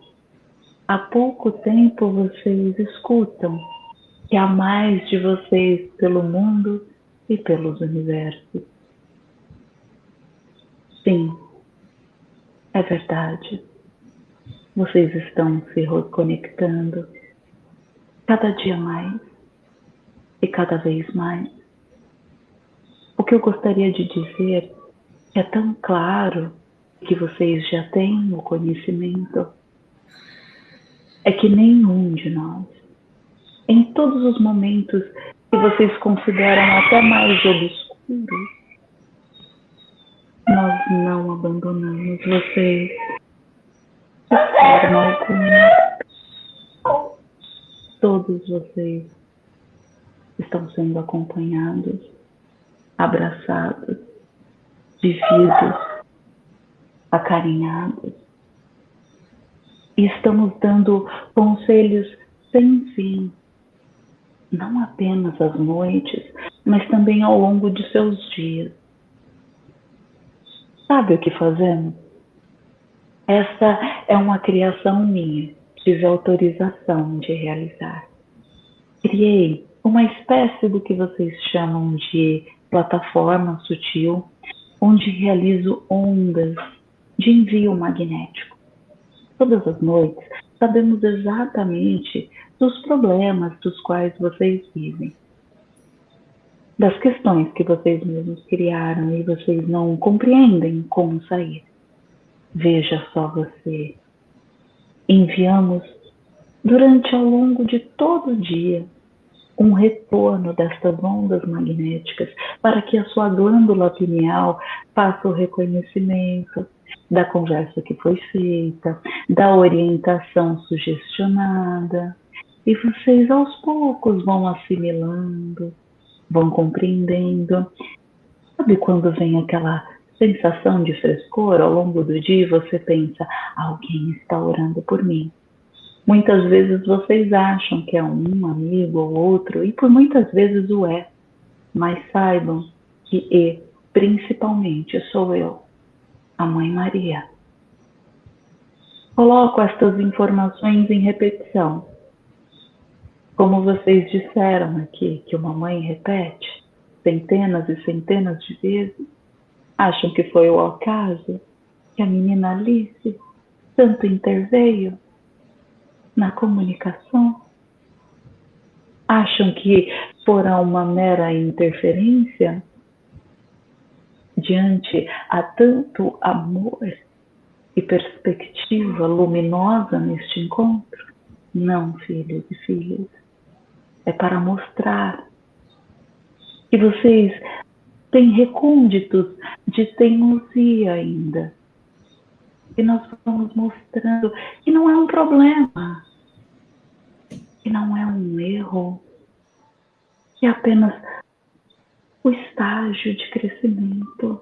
há pouco tempo vocês escutam que há mais de vocês pelo mundo e pelos universos. Sim, é verdade. Vocês estão se reconectando cada dia mais e cada vez mais. O que eu gostaria de dizer é tão claro que vocês já têm o conhecimento é que nenhum de nós, em todos os momentos que vocês consideram até mais obscuros, nós não abandonamos vocês de forma alguma. Todos vocês estão sendo acompanhados, abraçados, vividos, acarinhados. E estamos dando conselhos sem fim não apenas às noites, mas também ao longo de seus dias. Sabe o que fazemos? Essa é uma criação minha, tive autorização de realizar. Criei uma espécie do que vocês chamam de plataforma sutil, onde realizo ondas de envio magnético. Todas as noites sabemos exatamente dos problemas dos quais vocês vivem, das questões que vocês mesmos criaram e vocês não compreendem como sair. Veja só você. Enviamos durante ao longo de todo o dia um retorno destas ondas magnéticas para que a sua glândula pineal faça o reconhecimento da conversa que foi feita, da orientação sugestionada, e vocês aos poucos vão assimilando, vão compreendendo. Sabe quando vem aquela sensação de frescor ao longo do dia e você pensa, alguém está orando por mim. Muitas vezes vocês acham que é um amigo ou outro, e por muitas vezes o é. Mas saibam que e, principalmente, sou eu, a Mãe Maria. Coloco estas informações em repetição como vocês disseram aqui, que uma mãe repete, centenas e centenas de vezes, acham que foi o acaso que a menina Alice tanto interveio na comunicação? Acham que fora uma mera interferência diante a tanto amor e perspectiva luminosa neste encontro? Não, filhos e filhas. É para mostrar. Que vocês têm recônditos de teimosia ainda. E nós vamos mostrando. Que não é um problema, que não é um erro, que é apenas o estágio de crescimento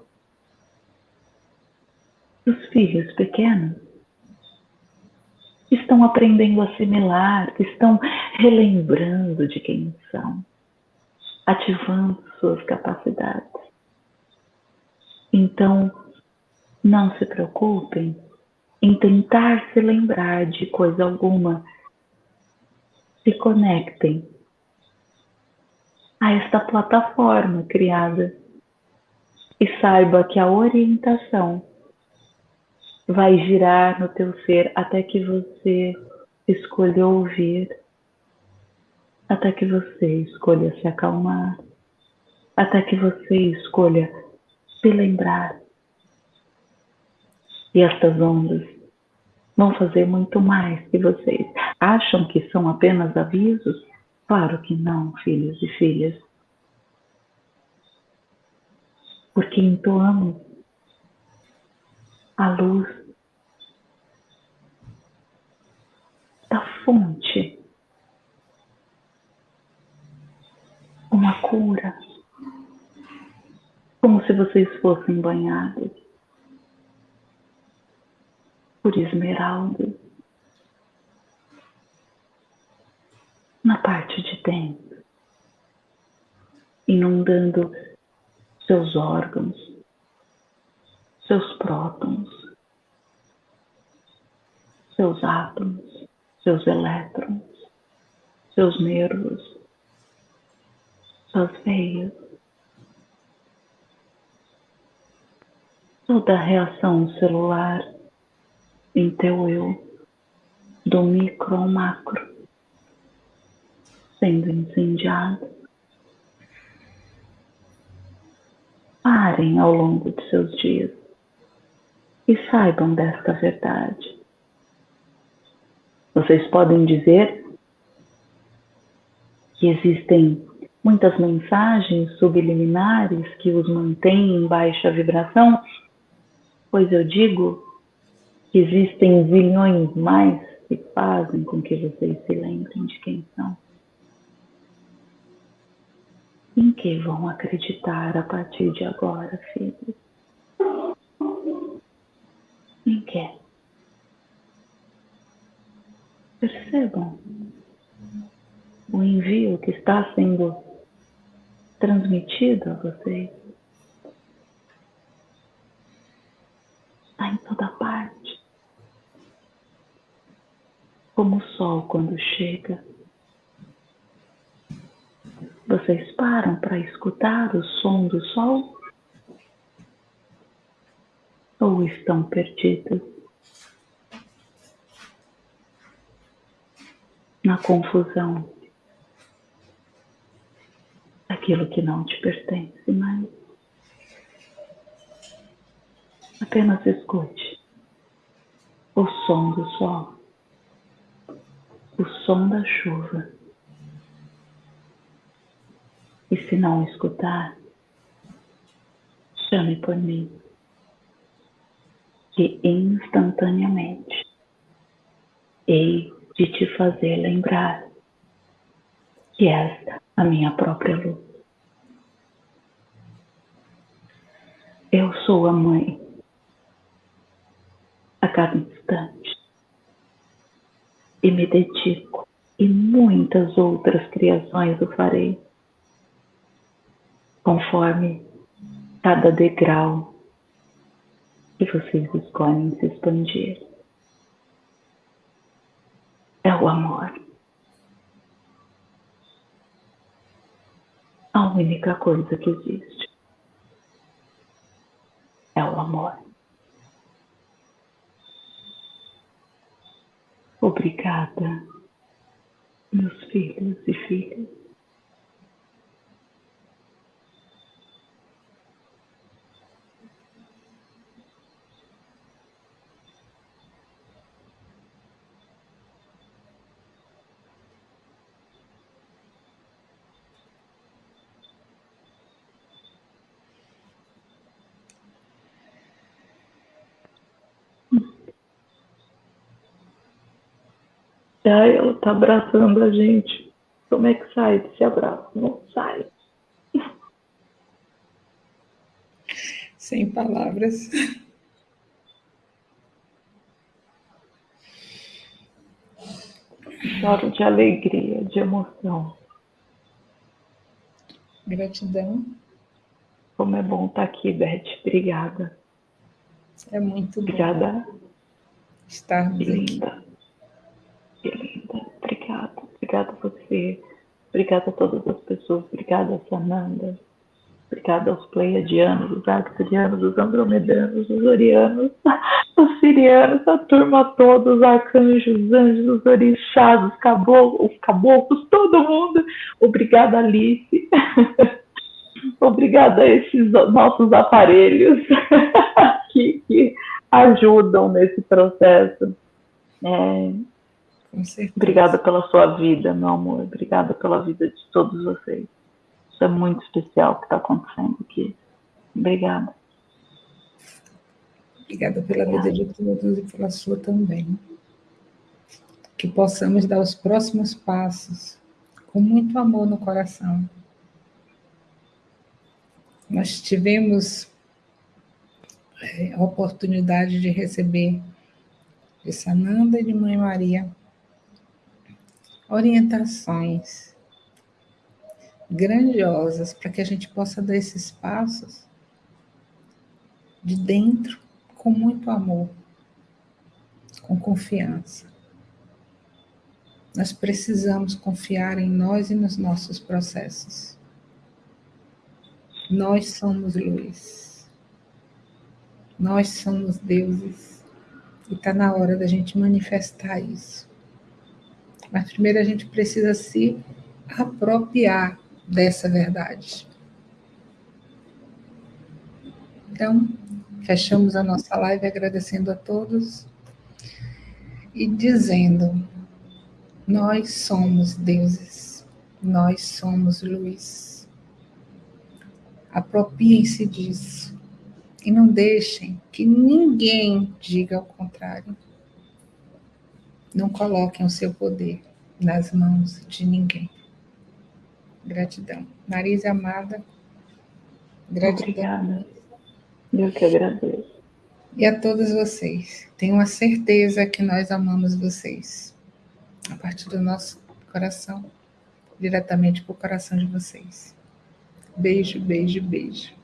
dos filhos pequenos estão aprendendo a assimilar, estão relembrando de quem são, ativando suas capacidades. Então, não se preocupem em tentar se lembrar de coisa alguma. Se conectem a esta plataforma criada e saiba que a orientação vai girar no teu ser até que você escolha ouvir, até que você escolha se acalmar, até que você escolha se lembrar. E estas ondas vão fazer muito mais que vocês. Acham que são apenas avisos? Claro que não, filhos e filhas. Porque entoamos a luz da fonte, uma cura, como se vocês fossem banhados por esmeralda na parte de dentro, inundando seus órgãos, seus prótons, seus átomos, seus elétrons, seus nervos, suas veias, toda a reação celular em teu eu, do micro ao macro, sendo incendiado. Parem ao longo de seus dias e saibam desta verdade. Vocês podem dizer que existem muitas mensagens subliminares que os mantêm em baixa vibração, pois eu digo que existem zilhões mais que fazem com que vocês se lembrem de quem são. Em que vão acreditar a partir de agora, filhos? Que? Percebam o envio que está sendo transmitido a vocês. Está em toda parte. Como o sol quando chega. Vocês param para escutar o som do sol? Ou estão perdidos? Na confusão daquilo que não te pertence mais. Apenas escute o som do sol, o som da chuva. E se não escutar, chame por mim, que instantaneamente hei de te fazer lembrar que és a minha própria luz. Eu sou a mãe a cada instante e me dedico e muitas outras criações o farei conforme cada degrau que vocês escolhem se expandir. É o amor. a única coisa que existe é o amor. Obrigada, meus filhos e filhas. Ai, ela tá abraçando a gente. Como é que sai desse abraço? Não sai. Sem palavras. Choro de alegria, de emoção. Gratidão. Como é bom estar aqui, Beth. Obrigada. É muito bom. Obrigada. Estarmos aqui. Linda. Linda. Obrigada. A você. Obrigada a todas as pessoas. Obrigada a Sananda. Obrigada aos pleiadianos, os arcturianos, os andromedanos, os orianos, os sirianos, a turma toda, os arcanjos, os anjos, os orixás, os caboclos, os caboclos, todo mundo. Obrigada, Alice. Obrigada a esses nossos aparelhos que, que ajudam nesse processo. É, Com certeza. Obrigada pela sua vida, meu amor. Obrigada pela vida de todos vocês. Isso é muito especial o que está acontecendo aqui. Obrigada. Obrigada pela vida de todos e pela sua também. Que possamos dar os próximos passos com muito amor no coração. Nós tivemos é, a oportunidade de receber de Sananda e de Mãe Maria orientações grandiosas para que a gente possa dar esses passos de dentro com muito amor, com confiança. Nós precisamos confiar em nós e nos nossos processos. Nós somos luz. Nós somos deuses. E está na hora da gente manifestar isso. Mas primeiro a gente precisa se apropriar dessa verdade. Então, fechamos a nossa live agradecendo a todos e dizendo: nós somos deuses, nós somos luz. Apropiem-se disso e não deixem que ninguém diga o contrário. Não coloquem o seu poder nas mãos de ninguém. Gratidão. Marisa amada, gratidão. Obrigada. Eu que agradeço. E a todos vocês. Tenho a certeza que nós amamos vocês. A partir do nosso coração, diretamente para o coração de vocês. Beijo, beijo, beijo.